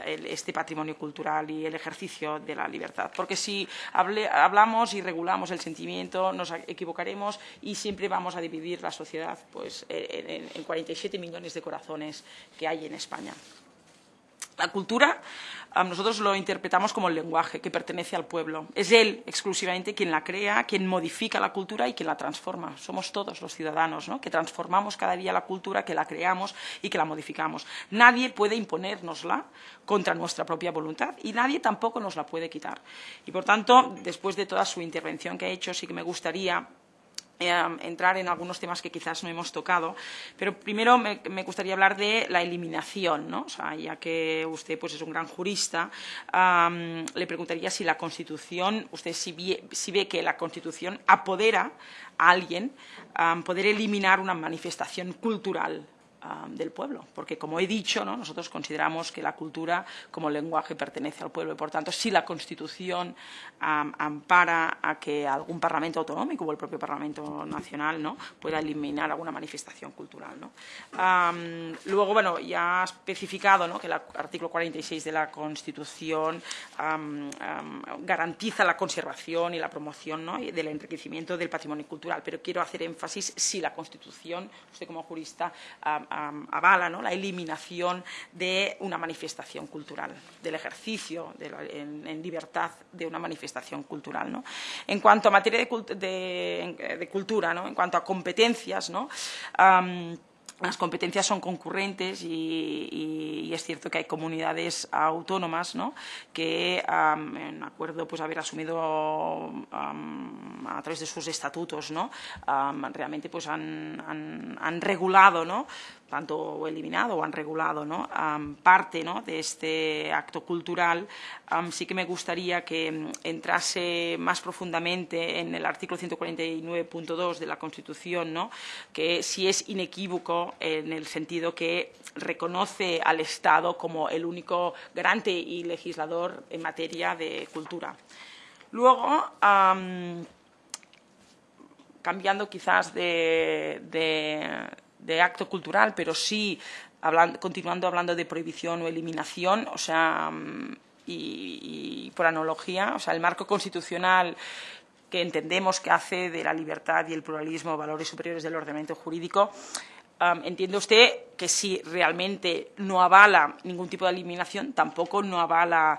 este patrimonio cultural y el ejercicio de la libertad. Porque si hablamos y regulamos el sentimiento, nos equivocaremos y siempre vamos a dividir la sociedad pues, en, en 47 millones de corazones que hay en España. La cultura nosotros lo interpretamos como el lenguaje que pertenece al pueblo. Es él exclusivamente quien la crea, quien modifica la cultura y quien la transforma. Somos todos los ciudadanos ¿no? que transformamos cada día la cultura, que la creamos y que la modificamos. Nadie puede imponérnosla contra nuestra propia voluntad y nadie tampoco nos la puede quitar. Y, por tanto, después de toda su intervención que ha hecho, sí que me gustaría eh, entrar en algunos temas que quizás no hemos tocado, pero primero me, gustaría hablar de la eliminación, ¿no? ya que usted pues, es un gran jurista, le preguntaría si la Constitución, usted si ve, que la Constitución apodera a alguien poder eliminar una manifestación cultural del pueblo, porque como he dicho, nosotros consideramos que la cultura como lenguaje pertenece al pueblo y por tanto si la Constitución ampara a que algún Parlamento autonómico o el propio Parlamento nacional ¿no? pueda eliminar alguna manifestación cultural. luego, bueno, ya ha especificado que el artículo 46 de la Constitución garantiza la conservación y la promoción del enriquecimiento del patrimonio cultural, pero quiero hacer énfasis si la Constitución, usted como jurista, avala la eliminación de una manifestación cultural, del ejercicio en, libertad de una manifestación cultural. En cuanto a materia de, cultura, en cuanto a competencias, ¿no? las competencias son concurrentes y, es cierto que hay comunidades autónomas ¿no? que, en acuerdo pues haber asumido a través de sus estatutos, ¿no? realmente pues han, han regulado ¿no? Tanto eliminado o han regulado ¿no? parte ¿no? de este acto cultural, sí que me gustaría que mm, entrase más profundamente en el artículo 149.2 de la Constitución, ¿no? que si es inequívoco en el sentido que reconoce al Estado como el único garante y legislador en materia de cultura. Luego, cambiando quizás de acto cultural, pero sí continuando hablando de prohibición o eliminación, o sea, mm, y, por analogía, o sea, el marco constitucional que entendemos que hace de la libertad y el pluralismo valores superiores del ordenamiento jurídico, entiende usted que si realmente no avala ningún tipo de eliminación, tampoco no avala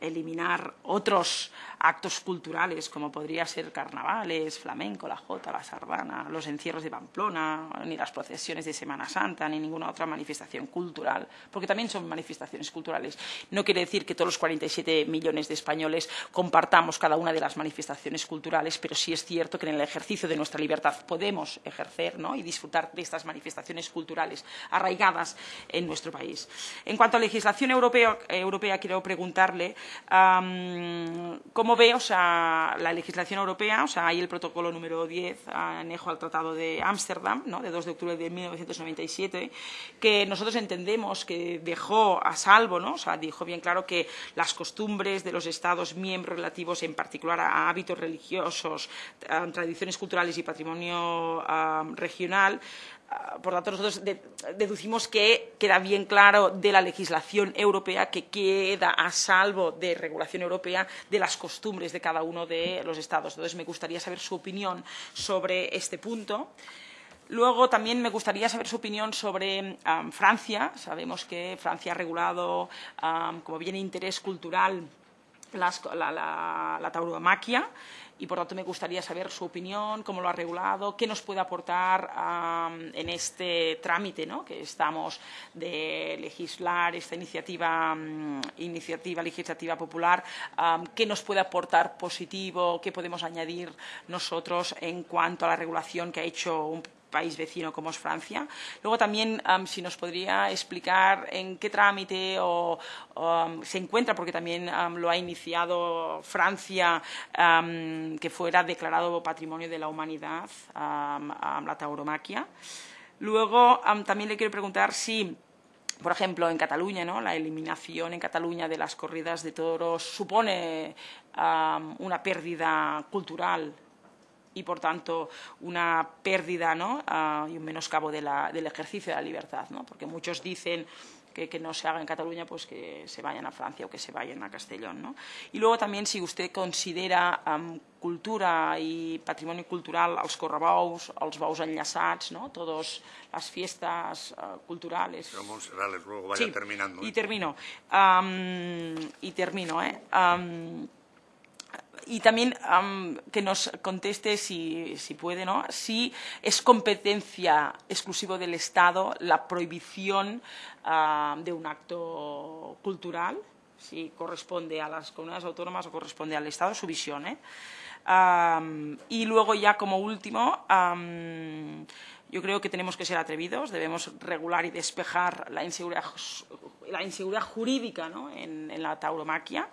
eliminar otros actos culturales, como podría ser carnavales, flamenco, la jota, la sardana, los encierros de Pamplona, ni las procesiones de Semana Santa, ni ninguna otra manifestación cultural, porque también son manifestaciones culturales. No quiere decir que todos los 47 millones de españoles compartamos cada una de las manifestaciones culturales, pero sí es cierto que en el ejercicio de nuestra libertad podemos ejercer y disfrutar de estas manifestaciones culturales arraigadas en nuestro país. En cuanto a legislación europea, europea quiero preguntarle cómo ve la legislación europea, o sea, hay el protocolo número 10 anejo al Tratado de Ámsterdam, ¿no? de 2 de octubre de 1997, que nosotros entendemos que dejó a salvo, ¿no? o sea, dijo bien claro que las costumbres de los Estados miembros relativos en particular a hábitos religiosos, tradiciones culturales y patrimonio regional por tanto, nosotros deducimos que queda bien claro de la legislación europea que queda a salvo de regulación europea de las costumbres de cada uno de los Estados. Entonces, me gustaría saber su opinión sobre este punto. Luego también me gustaría saber su opinión sobre Francia. Sabemos que Francia ha regulado como bien interés cultural la tauromaquia y por tanto me gustaría saber su opinión, cómo lo ha regulado, qué nos puede aportar en este trámite ¿no? que estamos de legislar esta iniciativa, iniciativa legislativa popular, qué nos puede aportar positivo, qué podemos añadir nosotros en cuanto a la regulación que ha hecho un país vecino como es Francia. Luego también, si nos podría explicar en qué trámite se encuentra, porque también lo ha iniciado Francia, que fuera declarado Patrimonio de la Humanidad, la tauromaquia. Luego también le quiero preguntar si por ejemplo, en Cataluña, ¿no? la eliminación en Cataluña de las corridas de toros supone una pérdida cultural y, por tanto, una pérdida ¿no? uh, y un menoscabo de la, del ejercicio de la libertad. ¿no? Porque muchos dicen que, que, no se haga en Cataluña, pues que se vayan a Francia o que se vayan a Castellón. ¿no? Y luego también, si usted considera um, cultura y patrimonio cultural els correbous, els bous enllaçats, ¿no? todas las fiestas uh, culturales. Pero Montserrat, luego vaya sí, terminando. ¿eh? Y termino. Um, y termino, ¿eh? Um, y también um, que nos conteste, si, si, puede, ¿no? si es competencia exclusiva del Estado la prohibición uh, de un acto cultural, si corresponde a las comunidades autónomas o corresponde al Estado, su visión. ¿eh? Y luego ya como último, yo creo que tenemos que ser atrevidos, debemos regular y despejar la inseguridad, la inseguridad jurídica ¿no? en, en, la tauromaquia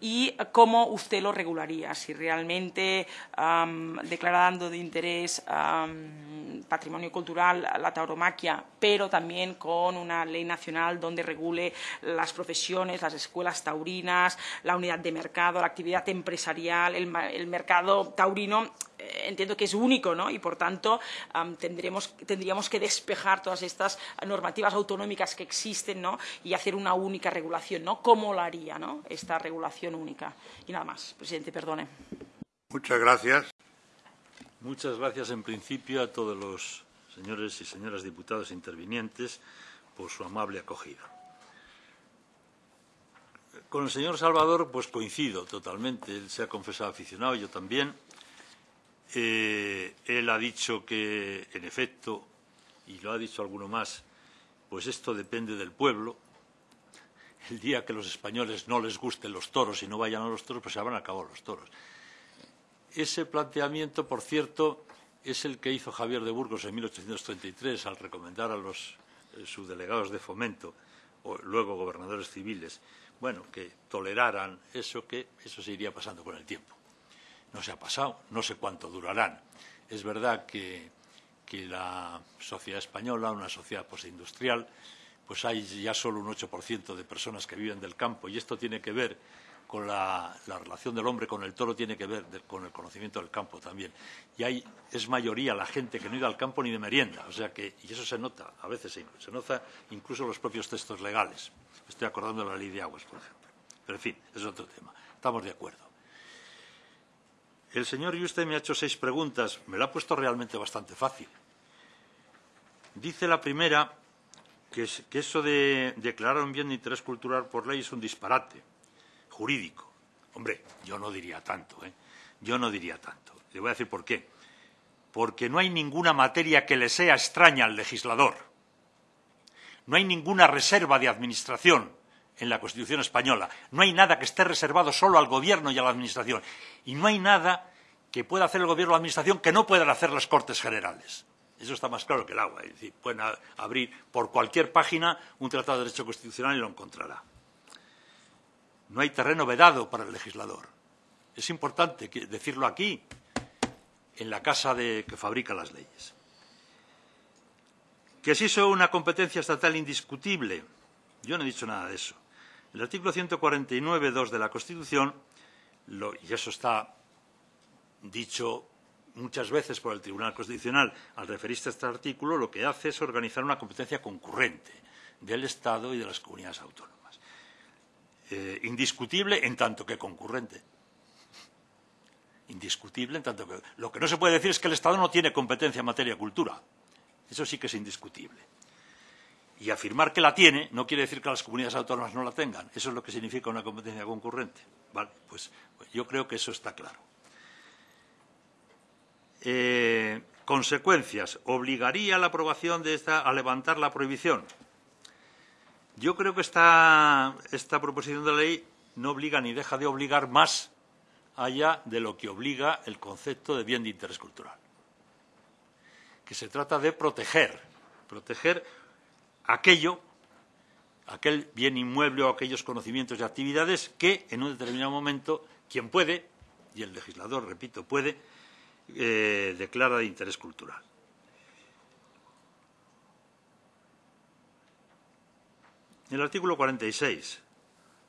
y cómo usted lo regularía, si realmente declarando de interés patrimonio cultural la tauromaquia, pero también con una ley nacional donde regule las profesiones, las escuelas taurinas, la unidad de mercado, la actividad empresarial, el, el mercado taurino entiendo que es único ¿no? y, por tanto, um, tendremos, tendríamos que despejar todas estas normativas autonómicas que existen ¿no? y hacer una única regulación. ¿no? ¿Cómo lo haría ¿no? esta regulación única? Y nada más, presidente, perdone. Muchas gracias. Muchas gracias, en principio, a todos los señores y señoras diputados intervinientes por su amable acogida. Con el señor Salvador, pues coincido totalmente. Él se ha confesado aficionado, yo también eh, él ha dicho que, en efecto, y lo ha dicho alguno más, pues esto depende del pueblo. El día que los españoles no les gusten los toros y no vayan a los toros, pues se habrán acabado los toros. Ese planteamiento, por cierto, es el que hizo Javier de Burgos en 1833 al recomendar a los eh, subdelegados de fomento, o luego gobernadores civiles, bueno, que toleraran eso, que eso se iría pasando con el tiempo no se ha pasado, no sé cuánto durarán. Es verdad que, que la sociedad española, una sociedad postindustrial, pues hay ya solo un 8% de personas que viven del campo y esto tiene que ver con la, relación del hombre con el toro tiene que ver con el conocimiento del campo también. Y hay, es mayoría la gente que no iba al campo ni de merienda. O sea que, y eso se nota, a veces se, nota incluso los propios textos legales. Estoy acordando de la ley de aguas, por ejemplo. Pero, en fin, es otro tema. Estamos de acuerdo. El señor Yuste me ha hecho seis preguntas. Me la ha puesto realmente bastante fácil. Dice la primera que, eso de declarar un bien de interés cultural por ley es un disparate jurídico. Hombre, yo no diría tanto, ¿eh? Yo no diría tanto. Le voy a decir por qué. Porque no hay ninguna materia que le sea extraña al legislador. No hay ninguna reserva de administración en la Constitución española. No hay nada que esté reservado solo al Gobierno y a la Administración. Y no hay nada que pueda hacer el Gobierno o la Administración que no puedan hacer las Cortes Generales. Eso está más claro que el agua. Es decir, pueden abrir por cualquier página un tratado de derecho constitucional y lo encontrará. No hay terreno vedado para el legislador. Es importante decirlo aquí, en la casa de, que fabrica las leyes. Que eso es una competencia estatal indiscutible. Yo no he dicho nada de eso. El artículo 149.2 de la Constitución, y eso está dicho muchas veces por el Tribunal Constitucional al referirse a este artículo, lo que hace es organizar una competencia concurrente del Estado y de las comunidades autónomas. Eh, indiscutible en tanto que concurrente. Indiscutible en tanto que. Lo que no se puede decir es que el Estado no tiene competencia en materia de cultura. Eso sí que es indiscutible. Y afirmar que la tiene no quiere decir que las comunidades autónomas no la tengan. Eso es lo que significa una competencia concurrente. Vale, pues, pues yo creo que eso está claro. Eh, consecuencias. ¿Obligaría la aprobación de esta a levantar la prohibición? Yo creo que esta, esta proposición de ley no obliga ni deja de obligar más allá de lo que obliga el concepto de bien de interés cultural. Que se trata de proteger, proteger aquello, aquel bien inmueble o aquellos conocimientos y actividades que en un determinado momento quien puede, y el legislador, repito, puede, eh, declara de interés cultural. El artículo 46,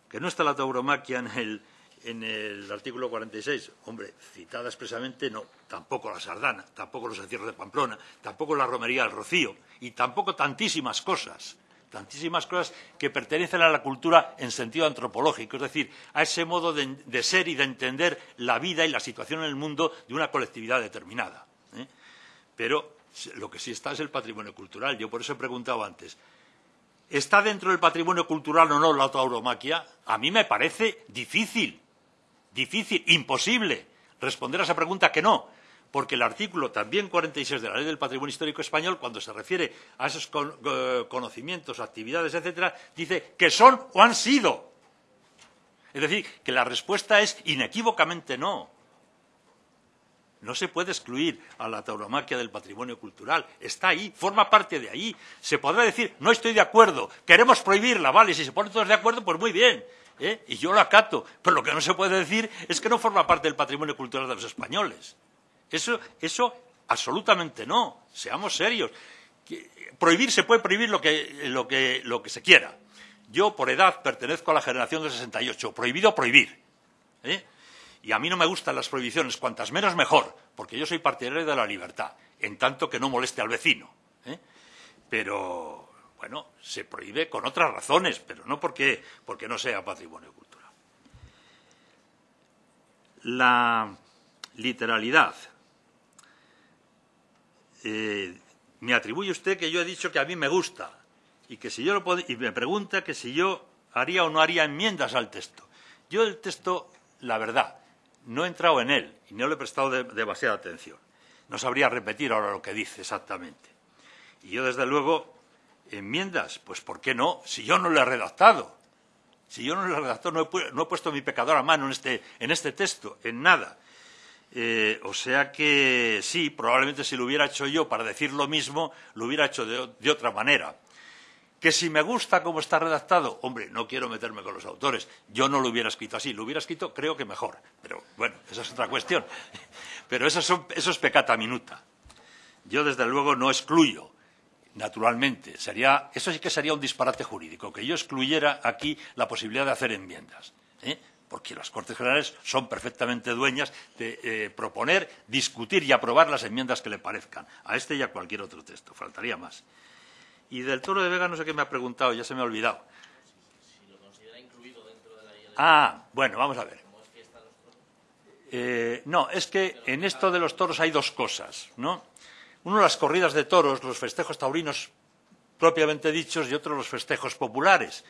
que no está la tauromaquia en el, en el artículo 46, hombre, citada expresamente no, tampoco la sardana, tampoco los encierros de Pamplona, tampoco la romería del Rocío y tampoco tantísimas cosas tantísimas cosas que pertenecen a la cultura en sentido antropológico, es decir, a ese modo de, ser y de entender la vida y la situación en el mundo de una colectividad determinada. ¿eh? Pero lo que sí está es el patrimonio cultural. Yo por eso he preguntado antes, ¿está dentro del patrimonio cultural o no la tauromaquia? A mí me parece difícil, difícil, imposible responder a esa pregunta que no porque el artículo también 46 de la Ley del Patrimonio Histórico Español, cuando se refiere a esos conocimientos, actividades, etcétera, dice que son o han sido. Es decir, que la respuesta es inequívocamente no. No se puede excluir a la tauromaquia del patrimonio cultural. Está ahí, forma parte de ahí. Se podrá decir, no estoy de acuerdo, queremos prohibirla, vale, si se ponen todos de acuerdo, pues muy bien. ¿Eh? Y yo lo acato. Pero lo que no se puede decir es que no forma parte del patrimonio cultural de los españoles. Eso, eso absolutamente no. Seamos serios. Prohibir se puede prohibir lo que, lo, que, lo que se quiera. Yo, por edad, pertenezco a la generación del 68. Prohibido, prohibir. ¿eh? Y a mí no me gustan las prohibiciones, cuantas menos mejor, porque yo soy partidario de la libertad, en tanto que no moleste al vecino. ¿eh? Pero, bueno, se prohíbe con otras razones, pero no porque, porque no sea patrimonio cultural. La literalidad eh, me atribuye usted que yo he dicho que a mí me gusta y que si yo lo y me pregunta que si yo haría o no haría enmiendas al texto. Yo el texto, la verdad, no he entrado en él y no le he prestado demasiada atención. No sabría repetir ahora lo que dice exactamente. Y yo, desde luego, enmiendas, pues ¿por qué no? Si yo no lo he redactado. Si yo no lo he redactado, no he, no he puesto mi pecador a mano en este, en este texto, en nada. Eh, o sea que sí, probablemente si lo hubiera hecho yo para decir lo mismo, lo hubiera hecho de, otra manera. Que si me gusta cómo está redactado, hombre, no quiero meterme con los autores. Yo no lo hubiera escrito así. Lo hubiera escrito, creo que mejor. Pero bueno, esa es otra cuestión. Pero eso, eso es pecata minuta. Yo, desde luego, no excluyo, naturalmente. Sería, eso sí que sería un disparate jurídico, que yo excluyera aquí la posibilidad de hacer enmiendas. ¿eh? porque las Cortes Generales son perfectamente dueñas de eh, proponer, discutir y aprobar las enmiendas que le parezcan, a este y a cualquier otro texto. Faltaría más. Y del toro de Vega no sé qué me ha preguntado, ya se me ha olvidado. Ah, bueno, vamos a ver. Eh, no, es que en esto de los toros hay dos cosas, ¿no? Uno, las corridas de toros, los festejos taurinos propiamente dichos, y otro, los festejos populares.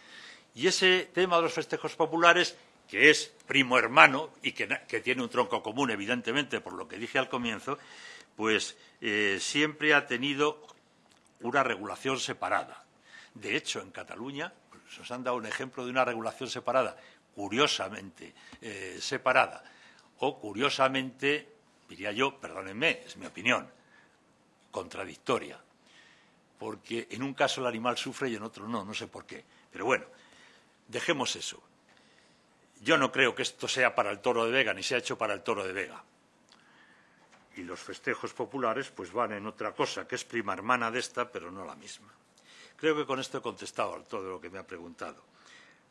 Y ese tema de los festejos populares, que es primo hermano y que, tiene un tronco común, evidentemente, por lo que dije al comienzo, pues eh, siempre ha tenido una regulación separada. De hecho, en Cataluña pues, nos han dado un ejemplo de una regulación separada, curiosamente eh, separada, o curiosamente, diría yo, perdónenme, es mi opinión, contradictoria. Porque en un caso el animal sufre y en otro no, no sé por qué. Pero bueno, dejemos eso. Yo no creo que esto sea para el toro de Vega, ni sea hecho para el toro de Vega. Y los festejos populares pues van en otra cosa, que es prima hermana de esta, pero no la misma. Creo que con esto he contestado a todo lo que me ha preguntado.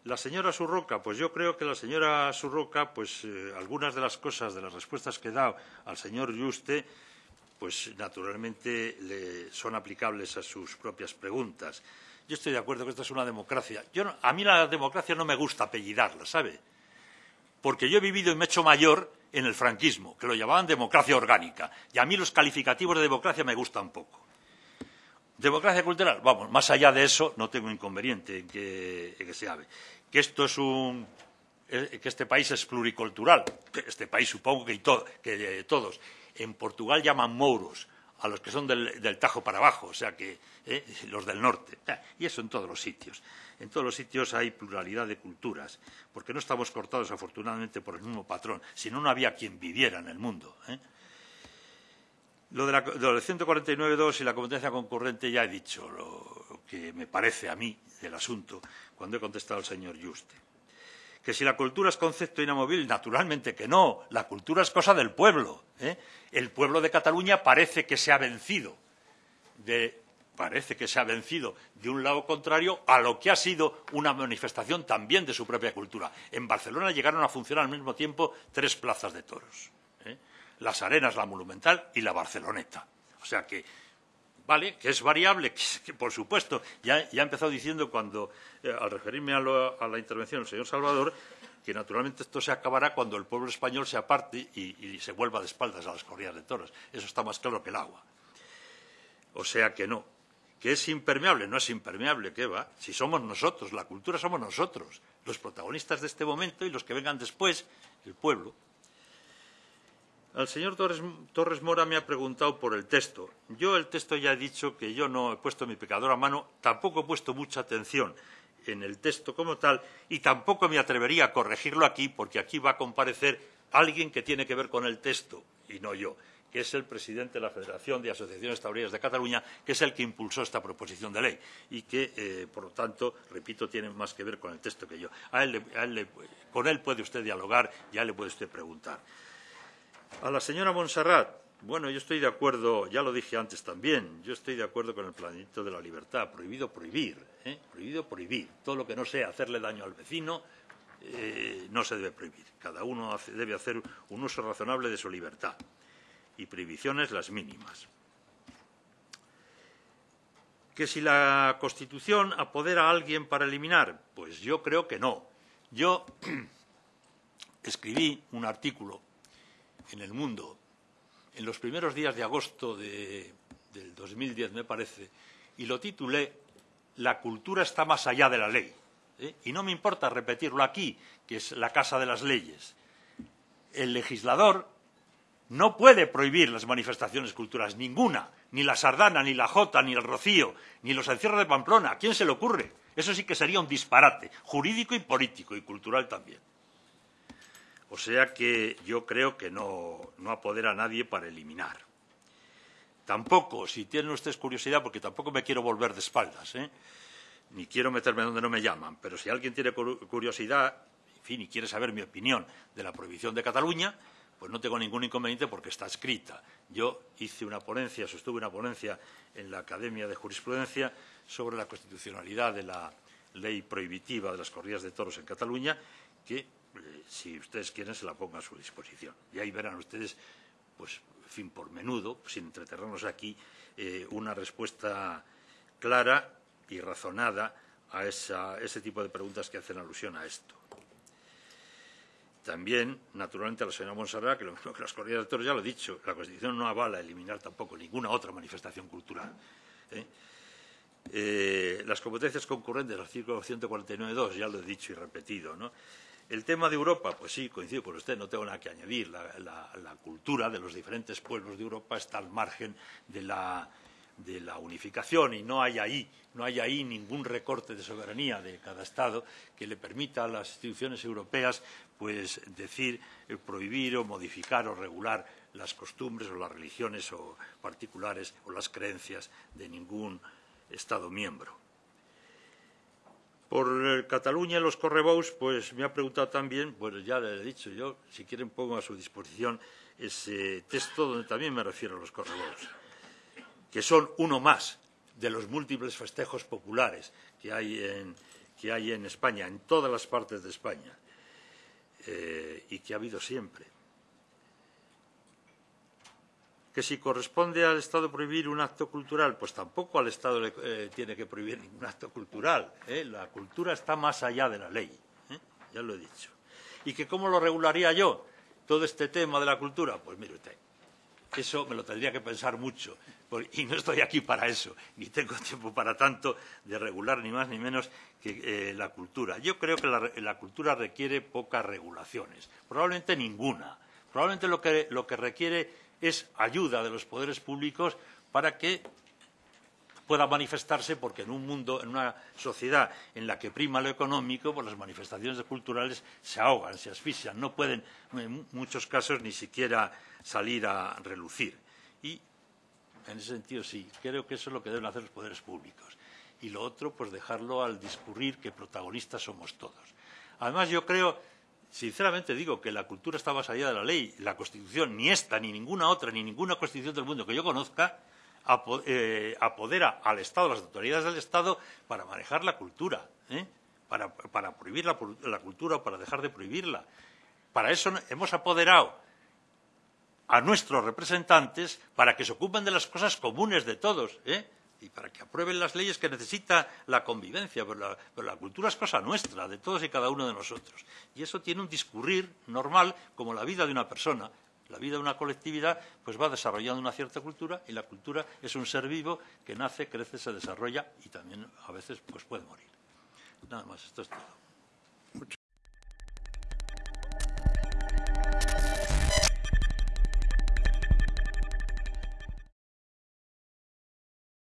La señora Surroca, pues yo creo que la señora Surroca, pues eh, algunas de las cosas, de las respuestas que dado al señor Yuste, pues naturalmente le son aplicables a sus propias preguntas. Yo estoy de acuerdo que esta es una democracia. a mí la democracia no me gusta apellidarla, ¿sabe? Porque yo he vivido y me he hecho mayor en el franquismo, que lo llamaban democracia orgánica. Y a mí los calificativos de democracia me gustan poco. Democracia cultural, vamos, más allá de eso no tengo inconveniente en que, se hable que esto es un eh, que este país es pluricultural, este país supongo que, que todos. En Portugal llaman mouros a los que son del, Tajo para abajo, o sea que eh, los del norte. Y eso en todos los sitios. En todos los sitios hay pluralidad de culturas, porque no estamos cortados afortunadamente por el mismo patrón, si no, no había quien viviera en el mundo. ¿eh? Lo de, la, de 149.2 y la competencia concurrente ya he dicho lo que me parece a mí del asunto cuando he contestado al señor Juste. Que si la cultura es concepto inamovible, naturalmente que no. La cultura es cosa del pueblo. ¿eh? El pueblo de Cataluña parece que se ha vencido parece que se ha vencido de un lado contrario a lo que ha sido una manifestación también de su propia cultura. En Barcelona llegaron a funcionar al mismo tiempo tres plazas de toros. ¿eh? Las Arenas, la Monumental y la Barceloneta. O sea que ¿vale? Que es variable, que, por supuesto, ya, ha empezado diciendo cuando, eh, al referirme a, la intervención del señor Salvador, que naturalmente esto se acabará cuando el pueblo español se aparte y, se vuelva de espaldas a las corridas de toros. Eso está más claro que el agua. O sea que no. Que es impermeable, no es impermeable, ¿qué va? Si somos nosotros, la cultura somos nosotros, los protagonistas de este momento y los que vengan después, el pueblo. Al señor Torres, Mora me ha preguntado por el texto. Yo el texto ya he dicho que yo no he puesto mi pecador a mano, tampoco he puesto mucha atención en el texto como tal y tampoco me atrevería a corregirlo aquí porque aquí va a comparecer alguien que tiene que ver con el texto y no yo, que es el presidente de la Federación de Asociaciones Taurinas de Cataluña, que es el que impulsó esta proposición de ley y que, eh, por lo tanto, repito, tiene más que ver con el texto que yo. con él puede usted dialogar y a él le puede usted preguntar. A la señora Montserrat, bueno, yo estoy de acuerdo, ya lo dije antes también, yo estoy de acuerdo con el planteamiento de la libertad, prohibido prohibir, ¿eh? prohibido prohibir. Todo lo que no sea hacerle daño al vecino eh, no se debe prohibir. Cada uno debe hacer un uso razonable de su libertad y prohibiciones las mínimas. ¿Que si la Constitución apodera a alguien para eliminar? Pues yo creo que no. Yo escribí un artículo en el mundo en los primeros días de agosto de, del 2010, me parece, y lo titulé La cultura está más allá de la ley. ¿eh? Y no me importa repetirlo aquí, que es la casa de las leyes. El legislador no puede prohibir las manifestaciones culturales, ninguna, ni la sardana, ni la jota, ni el rocío, ni los encierros de Pamplona. ¿A quién se le ocurre? Eso sí que sería un disparate, jurídico y político, y cultural también. O sea que yo creo que no, no apodera a nadie para eliminar. Tampoco, si tienen ustedes curiosidad, porque tampoco me quiero volver de espaldas, ¿eh? ni quiero meterme donde no me llaman, pero si alguien tiene curiosidad, en fin, y quiere saber mi opinión de la prohibición de Cataluña, pues no tengo ningún inconveniente porque está escrita. Yo hice una ponencia, sostuve una ponencia en la Academia de Jurisprudencia sobre la constitucionalidad de la ley prohibitiva de las corridas de toros en Cataluña, que si ustedes quieren, se la pongo a su disposición. Y ahí verán ustedes, pues, fin, por menudo, sin entretenernos aquí, eh, una respuesta clara y razonada a ese tipo de preguntas que hacen alusión a esto. También, naturalmente, a la señora Monserrat, que lo mismo que de toros ya lo he dicho, la Constitución no avala eliminar tampoco ninguna otra manifestación cultural. ¿eh? Eh, las competencias concurrentes artículo 149.2, ya lo he dicho y repetido. ¿no? El tema de Europa, pues sí, coincido con usted, no tengo nada que añadir. la cultura de los diferentes pueblos de Europa está al margen de la unificación y no hay ahí, no hay ahí ningún recorte de soberanía de cada Estado que le permita a las instituciones europeas pues decir, eh, prohibir o modificar o regular las costumbres o las religiones o particulares o las creencias de ningún Estado miembro. Por eh, Cataluña y los correbous, pues me ha preguntado también, pues ya le he dicho yo, si quieren pongo a su disposición ese texto donde también me refiero a los correbous que son uno más de los múltiples festejos populares que hay en, España, en todas las partes de España, eh, y que ha habido siempre. Que si corresponde al Estado prohibir un acto cultural, pues tampoco al Estado le eh, tiene que prohibir ningún acto cultural. ¿eh? La cultura está más allá de la ley, ya lo he dicho. ¿Y que cómo lo regularía yo? Todo este tema de la cultura, pues mire usted, eso me lo tendría que pensar mucho. Y no estoy aquí para eso, ni tengo tiempo para tanto de regular ni más ni menos que eh, la cultura. Yo creo que la, cultura requiere pocas regulaciones, probablemente ninguna. Probablemente lo que, lo que requiere es ayuda de los poderes públicos para que pueda manifestarse porque en un mundo, en una sociedad en la que prima lo económico, pues las manifestaciones culturales se ahogan, se asfixian, no pueden en muchos casos ni siquiera salir a relucir. Y en ese sentido sí, creo que eso es lo que deben hacer los poderes públicos. Y lo otro, pues dejarlo al discurrir que protagonistas somos todos. Además, yo creo, sinceramente digo, que la cultura está más allá de la ley. La Constitución, ni esta, ni ninguna otra, ni ninguna Constitución del mundo que yo conozca, eh, apodera al Estado, a las autoridades del Estado, para manejar la cultura, ¿eh? para, prohibir la, la cultura o para dejar de prohibirla. Para eso hemos apoderado a nuestros representantes para que se ocupen de las cosas comunes de todos, ¿eh? Y para que aprueben las leyes que necesita la convivencia, pero la, cultura es cosa nuestra, de todos y cada uno de nosotros. Y eso tiene un discurrir normal como la vida de una persona. La vida de una colectividad pues va desarrollando una cierta cultura y la cultura es un ser vivo que nace, crece, se desarrolla y también a veces pues puede morir. Nada más, esto es todo.